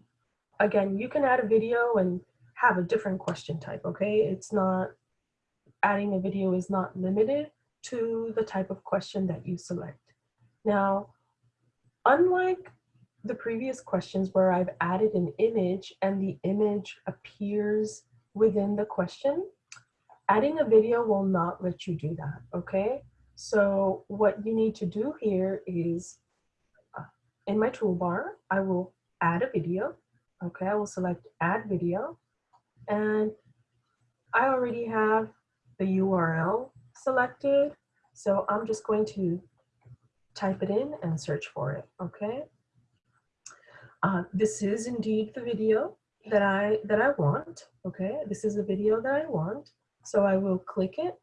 again, you can add a video and have a different question type, okay? It's not, adding a video is not limited to the type of question that you select. Now, unlike the previous questions where I've added an image and the image appears within the question, adding a video will not let you do that, okay? So what you need to do here is uh, in my toolbar, I will add a video. Okay, I will select add video and I already have the URL selected. So I'm just going to type it in and search for it, okay? Uh, this is indeed the video that I, that I want, okay? This is the video that I want. So I will click it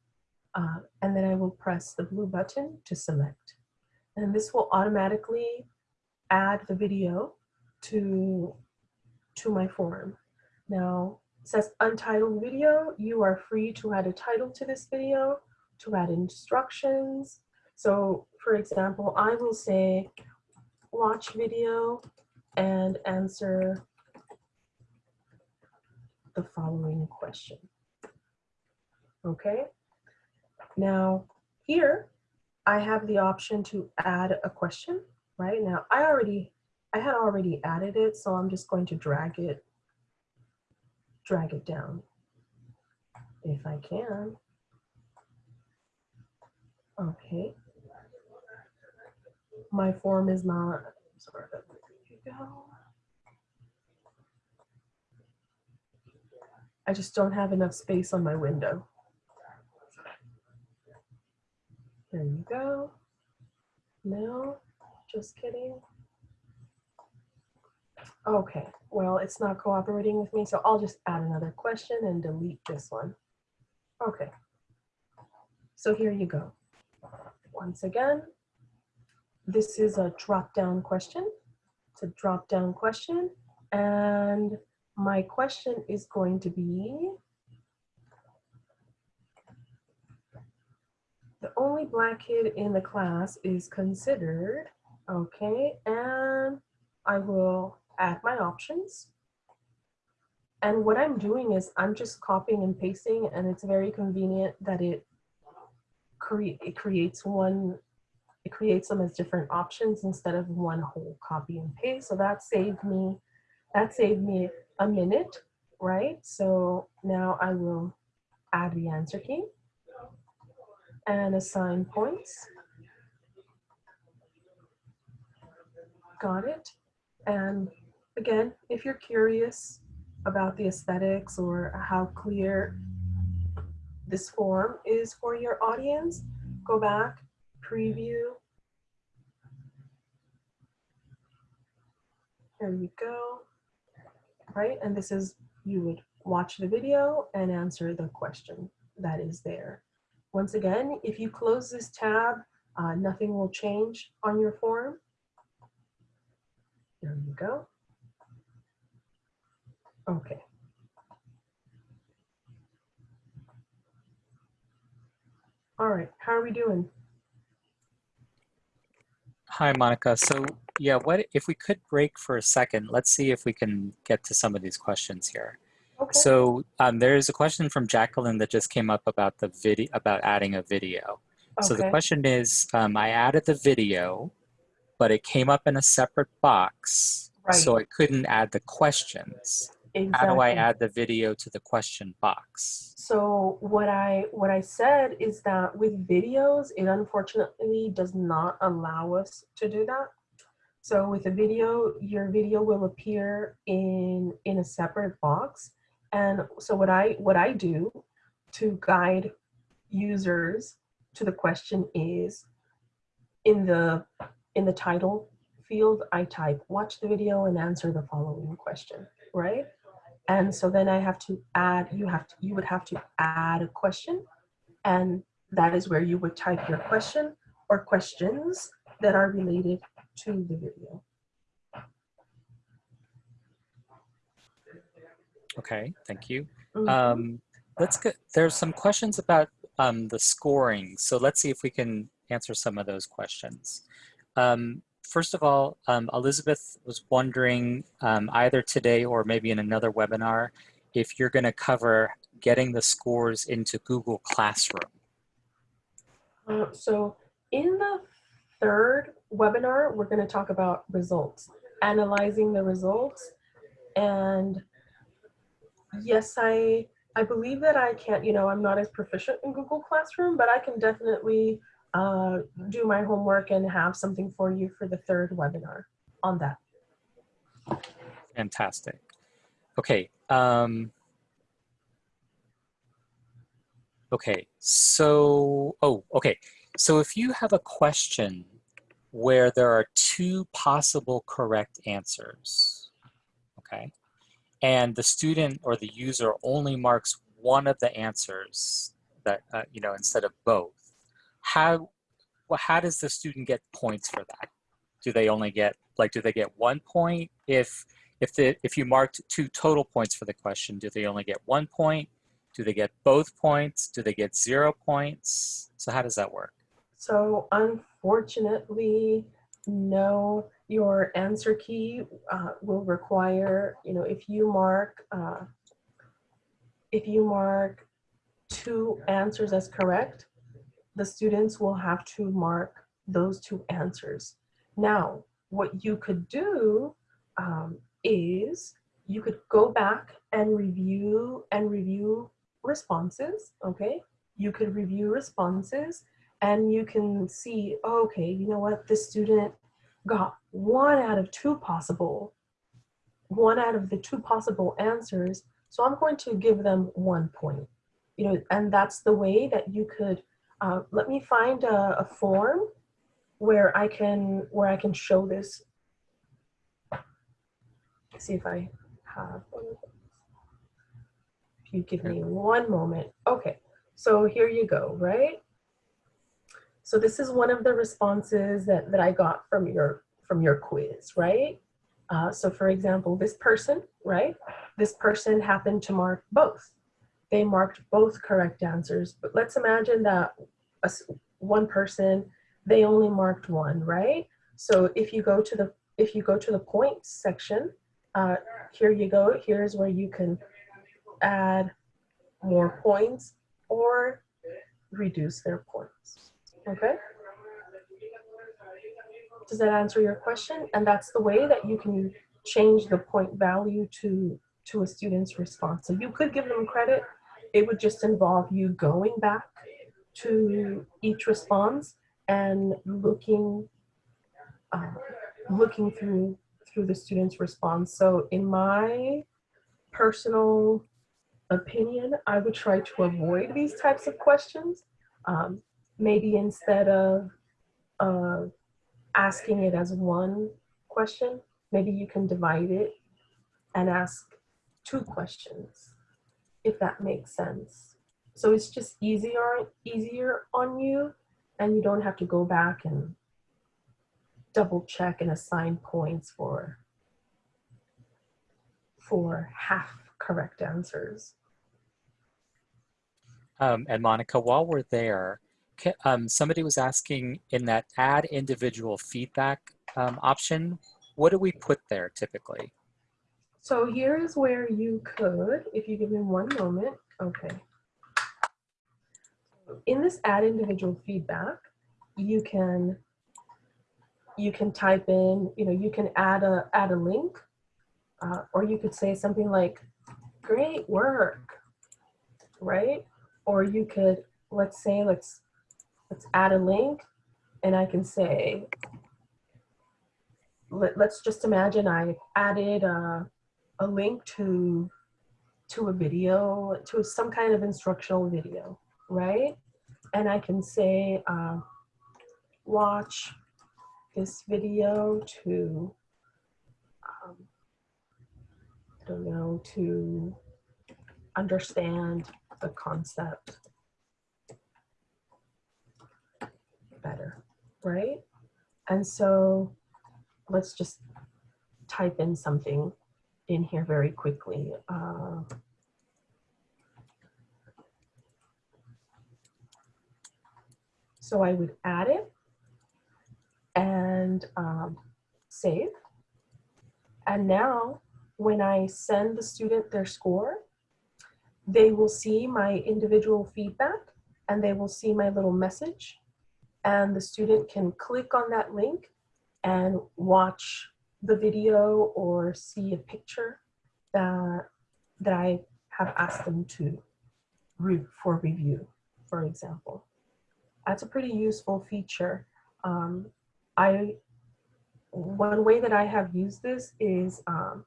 uh, and then I will press the blue button to select. And this will automatically add the video to, to my form. Now, it says untitled video. You are free to add a title to this video, to add instructions. So for example, I will say watch video and answer the following question. Okay, now here, I have the option to add a question, right? Now I already, I had already added it, so I'm just going to drag it, drag it down if I can. Okay. My form is not, sorry, there you go. I just don't have enough space on my window. There you go. No, just kidding. Okay, well, it's not cooperating with me, so I'll just add another question and delete this one. Okay, so here you go. Once again, this is a drop-down question. It's a drop-down question, and my question is going to be, the only black kid in the class is considered Okay, and I will add my options. And what I'm doing is I'm just copying and pasting and it's very convenient that it create it creates one it creates them as different options instead of one whole copy and paste. So that saved me that saved me a minute, right? So now I will add the answer key and assign points. Got it. And again, if you're curious about the aesthetics or how clear this form is for your audience, go back, preview. There you go. Right, and this is, you would watch the video and answer the question that is there. Once again, if you close this tab, uh, nothing will change on your form. There you go. Okay. All right, how are we doing? Hi, Monica. So yeah, what if we could break for a second? Let's see if we can get to some of these questions here. Okay. So um, there is a question from Jacqueline that just came up about the video about adding a video. Okay. So the question is, um, I added the video, but it came up in a separate box, so I couldn't add the questions. How do I add the video to the question box? So what I what I said is that with videos, it unfortunately does not allow us to do that. So with a video, your video will appear in in a separate box. And so what I what I do to guide users to the question is in the in the title field, I type watch the video and answer the following question, right? And so then I have to add, you have to, you would have to add a question. And that is where you would type your question or questions that are related to the video. Okay, thank you. Mhm. Um, let's get, there's some questions about um, the scoring. So let's see if we can answer some of those questions. Um, first of all, um, Elizabeth was wondering um, either today or maybe in another webinar, if you're gonna cover getting the scores into Google Classroom. Uh, so in the third webinar, we're going to talk about results, analyzing the results. And yes, I, I believe that I can't, you know, I'm not as proficient in Google Classroom, but I can definitely uh, do my homework and have something for you for the third webinar on that. Fantastic. Okay. Um, okay. So, oh, okay. So if you have a question where there are two possible correct answers, okay, and the student or the user only marks one of the answers that, uh, you know, instead of both, how, well, how does the student get points for that? Do they only get, like, do they get one point if if the if you marked two total points for the question, do they only get one point? Do they get both points? Do they get zero points? So how does that work? So unfortunately, no, your answer key uh, will require, you know, if you mark, uh, if you mark two answers as correct, the students will have to mark those two answers. Now, what you could do um, is you could go back and review and review responses, okay? You could review responses and you can see, oh, okay, you know what, this student got one out of two possible, one out of the two possible answers, so I'm going to give them one point. You know, and that's the way that you could, uh, let me find a, a form where I can, where I can show this. See if I have one of. If you give me one moment. Okay, so here you go, right? So this is one of the responses that, that I got from your, from your quiz, right? Uh, so for example, this person, right? This person happened to mark both. They marked both correct answers, but let's imagine that a one person, they only marked one, right? So if you go to the if you go to the points section, uh, here you go. Here's where you can add more points or reduce their points. Okay. Does that answer your question? And that's the way that you can change the point value to to a student's response. So you could give them credit. It would just involve you going back to each response and looking uh, looking through through the student's response. So in my personal opinion, I would try to avoid these types of questions. Um, maybe instead of uh, asking it as one question, maybe you can divide it and ask two questions, if that makes sense. So it's just easier, easier on you and you don't have to go back and double check and assign points for, for half correct answers. Um, and Monica, while we're there, um, somebody was asking in that add individual feedback um, option, what do we put there typically? So here's where you could, if you give me one moment, okay. In this add individual feedback, you can you can type in, you know, you can add a add a link, uh, or you could say something like, "Great work," right? Or you could, let's say, let's let's add a link, and I can say, let, let's just imagine I added a, a link to to a video, to some kind of instructional video, right? And I can say, uh, watch this video to, um, I don't know, to understand the concept better, right? And so let's just type in something in here very quickly. Uh, so I would add it and um, save. And now when I send the student their score, they will see my individual feedback and they will see my little message and the student can click on that link and watch the video or see a picture that, that I have asked them to re for review, for example. That's a pretty useful feature. Um, I, one way that I have used this is um,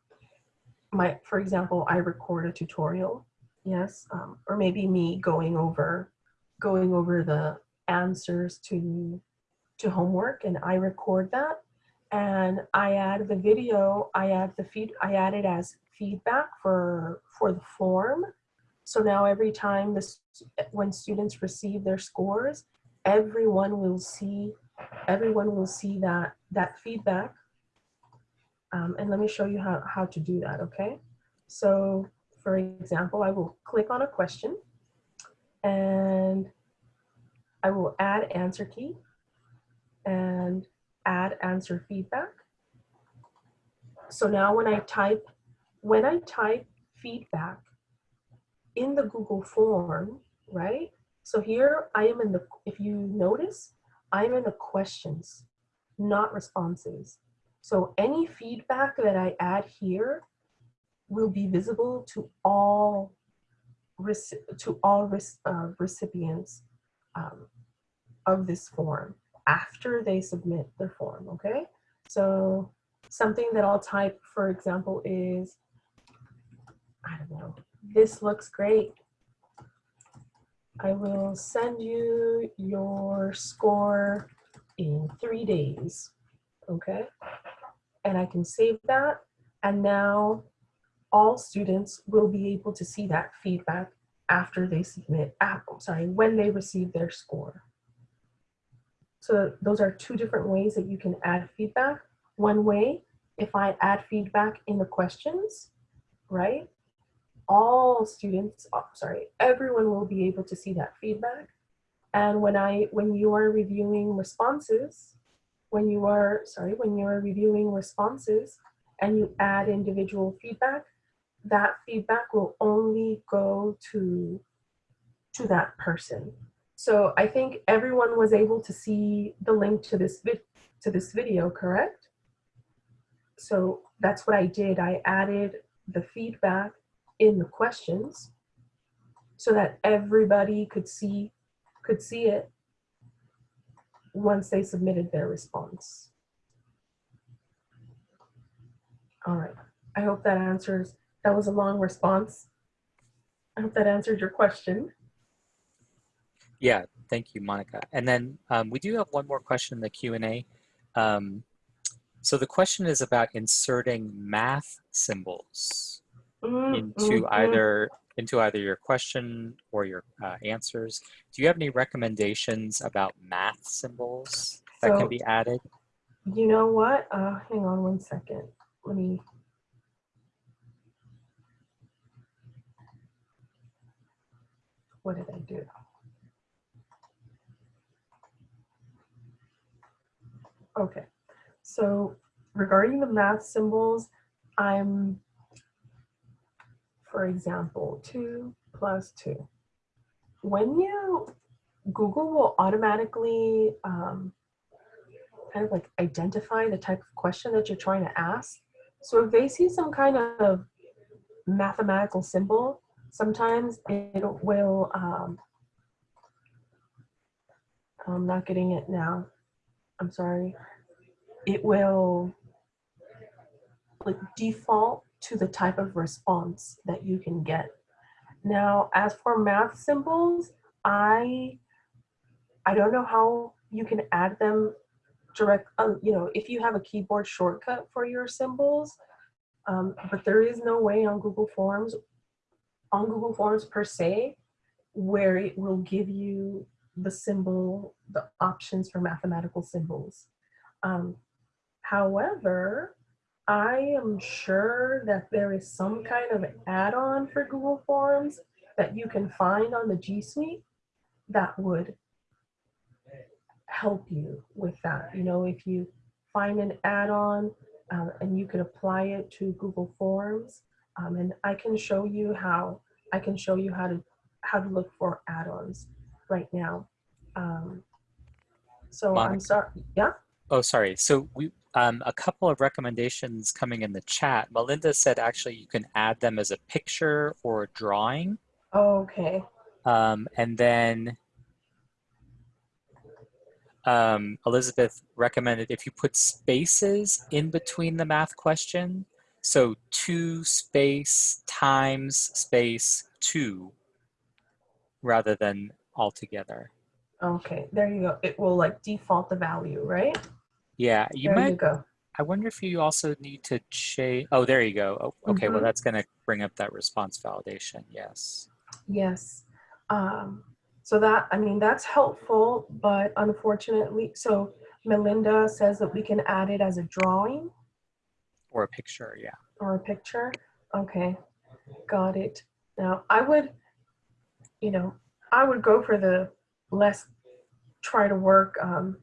my, for example, I record a tutorial, yes, um, or maybe me going over, going over the answers to, to homework and I record that and I add the video, I add the feed, I add it as feedback for, for the form. So now every time this, when students receive their scores, everyone will see, everyone will see that, that feedback. Um, and let me show you how, how to do that, okay? So for example, I will click on a question and I will add answer key and add answer feedback. So now when I type, when I type feedback in the Google form, right? So here I am in the, if you notice, I'm in the questions, not responses. So any feedback that I add here will be visible to all to all uh, recipients um, of this form after they submit their form, okay? So something that I'll type, for example, is, I don't know, this looks great. I will send you your score in three days, okay? And I can save that. And now all students will be able to see that feedback after they submit, sorry, when they receive their score. So those are two different ways that you can add feedback. One way, if I add feedback in the questions, right? All students, oh, sorry, everyone will be able to see that feedback. And when I, when you are reviewing responses, when you are, sorry, when you are reviewing responses and you add individual feedback, that feedback will only go to, to that person. So I think everyone was able to see the link to this, to this video, correct? So that's what I did. I added the feedback in the questions so that everybody could see could see it once they submitted their response. All right, I hope that answers, that was a long response. I hope that answered your question. Yeah, thank you, Monica. And then um, we do have one more question in the Q&A. Um, so the question is about inserting math symbols into mm, mm. either into either your question or your uh, answers. Do you have any recommendations about math symbols that So- can be added? You know what? Uh, hang on one second. Let me. What did I do? Okay, so regarding the math symbols, I'm, for example, two plus two. When you, Google will automatically um, kind of like identify the type of question that you're trying to ask. So if they see some kind of mathematical symbol, sometimes it will, um, I'm not getting it now. I'm sorry. It will like default to the type of response that you can get. Now, as for math symbols, I I don't know how you can add them direct, um, you know, if you have a keyboard shortcut for your symbols, um, but there is no way on Google Forms, on Google Forms per se, where it will give you the symbol, the options for mathematical symbols. Um, however, I am sure that there is some kind of add-on for Google Forms that you can find on the G Suite that would help you with that. You know, if you find an add-on um, and you can apply it to Google Forms, um, and I can show you how I can show you how to how to look for add-ons right now. Um, so I'm sorry. Yeah. Oh, sorry. So we um, a couple of recommendations coming in the chat. Melinda said actually you can add them as a picture or a drawing. Oh, Okay. Um, and then um, Elizabeth recommended if you put spaces in between the math question, so two space times space two, rather than all together. Okay. There you go. It will like default the value, right? Yeah, you there might, you go. I wonder if you also need to change, oh, there you go. Oh, okay, well, Mhm. that's gonna bring up that response validation, yes. Yes. Um, so that, I mean, that's helpful, but unfortunately, so Melinda says that we can add it as a drawing Or a picture, yeah. or a picture. Okay, got it. Now, I would, you know, I would go for the less, try to work um,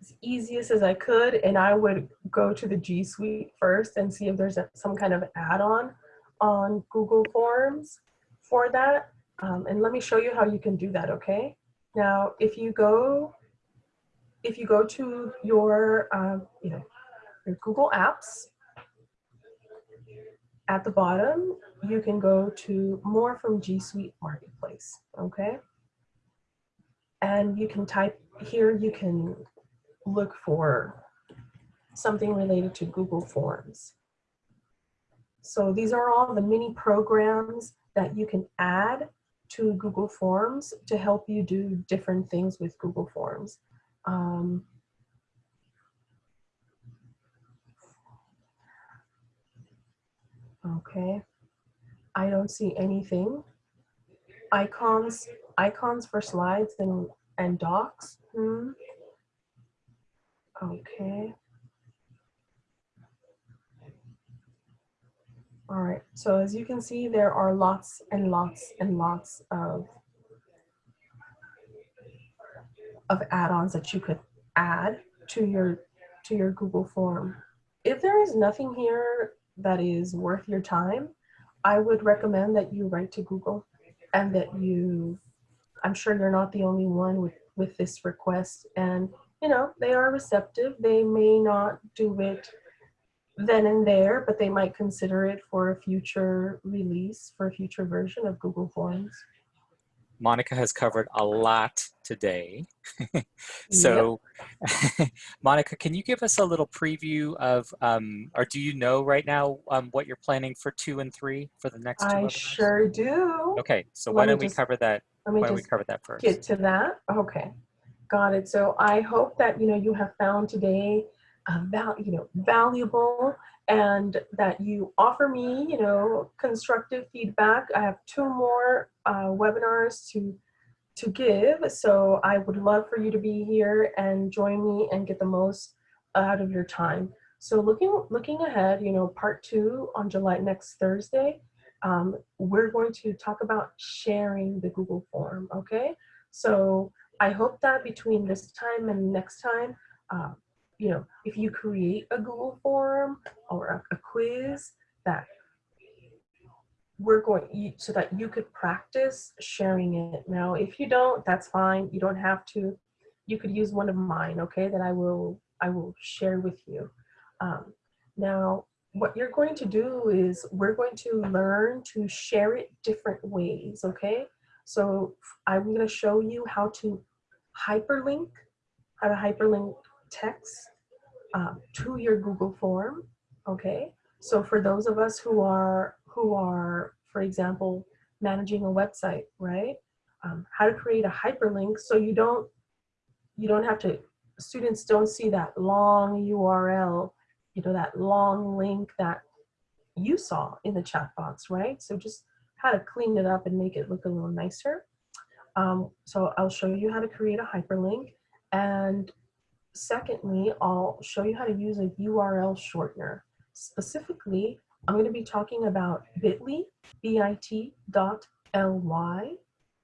as easiest as I could, and I would go to the G Suite first and see if there's a, some kind of add-on on Google Forms for that. Um, and let me show you how you can do that, okay? Now, if you go, if you go to your, um, you know, your Google Apps, at the bottom, you can go to more from G Suite Marketplace, okay? And you can type here, you can look for something related to Google Forms. So these are all the mini programs that you can add to Google Forms to help you do different things with Google Forms. Um, Okay. I don't see anything. Icons, icons for slides and, and docs. Hmm. Okay. All right, so as you can see, there are lots and lots and lots of of add-ons that you could add to your to your Google form. If there is nothing here that is worth your time, I would recommend that you write to Google and that you I'm sure you're not the only one with with this request. And you know they are receptive. They may not do it then and there but they might consider it for a future release for a future version of google forms Monica has covered a lot today. so, Monica, can you give us a little preview of, um, or do you know right now um, what you're planning for two and three for the next two i webinars? sure do Okay, so Let why don't we just- cover that? let me Why don't we cover that first? get to that okay got it so i hope that you know you have found today uh, you know valuable and that you offer me you know constructive feedback. I have two more uh, webinars to to give so i would love for you to be here and join me and get the most out of your time. So looking looking ahead you know part two on july next thursday um, we're going to talk about sharing the google form okay? So i hope that between this time and next time uh, you know if you create a google form or a, a quiz that we're going so that you could practice sharing it. Now if you don't that's fine. You don't have to. You could use one of mine okay that i will i will share with you. Um, now what you're going to do is we're going to learn to share it different ways okay? So i'm going to show you how to hyperlink how to hyperlink text uh, to your google form okay so for those of us who are who are, for example, managing a website, right? Um, how to create a hyperlink so you don't you don't have to students don't see that long URL, you know, that long link that you saw in the chat box, right? So just how to clean it up and make it look a little nicer. Um, so I'll show you how to create a hyperlink. And secondly, I'll show you how to use a URL shortener. Specifically, I'm going to be talking about bit.ly, bit dot ly.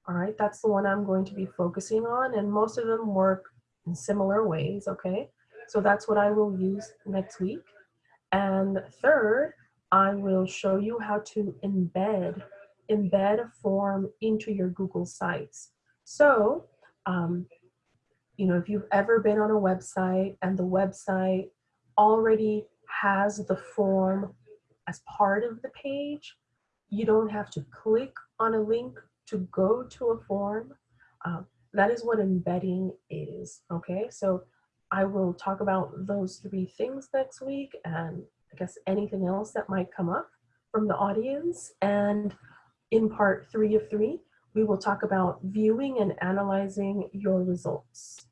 All right, that's the one I'm going to be focusing on, and most of them work in similar ways, okay? So that's what I will use next week. And third, I will show you how to embed, embed a form into your Google Sites. So, um, you know, if you've ever been on a website and the website already has the form as part of the page. You don't have to click on a link to go to a form. Um, that is what embedding is, okay? So I will talk about those three things next week and I guess anything else that might come up from the audience. And in part three of three, we will talk about viewing and analyzing your results.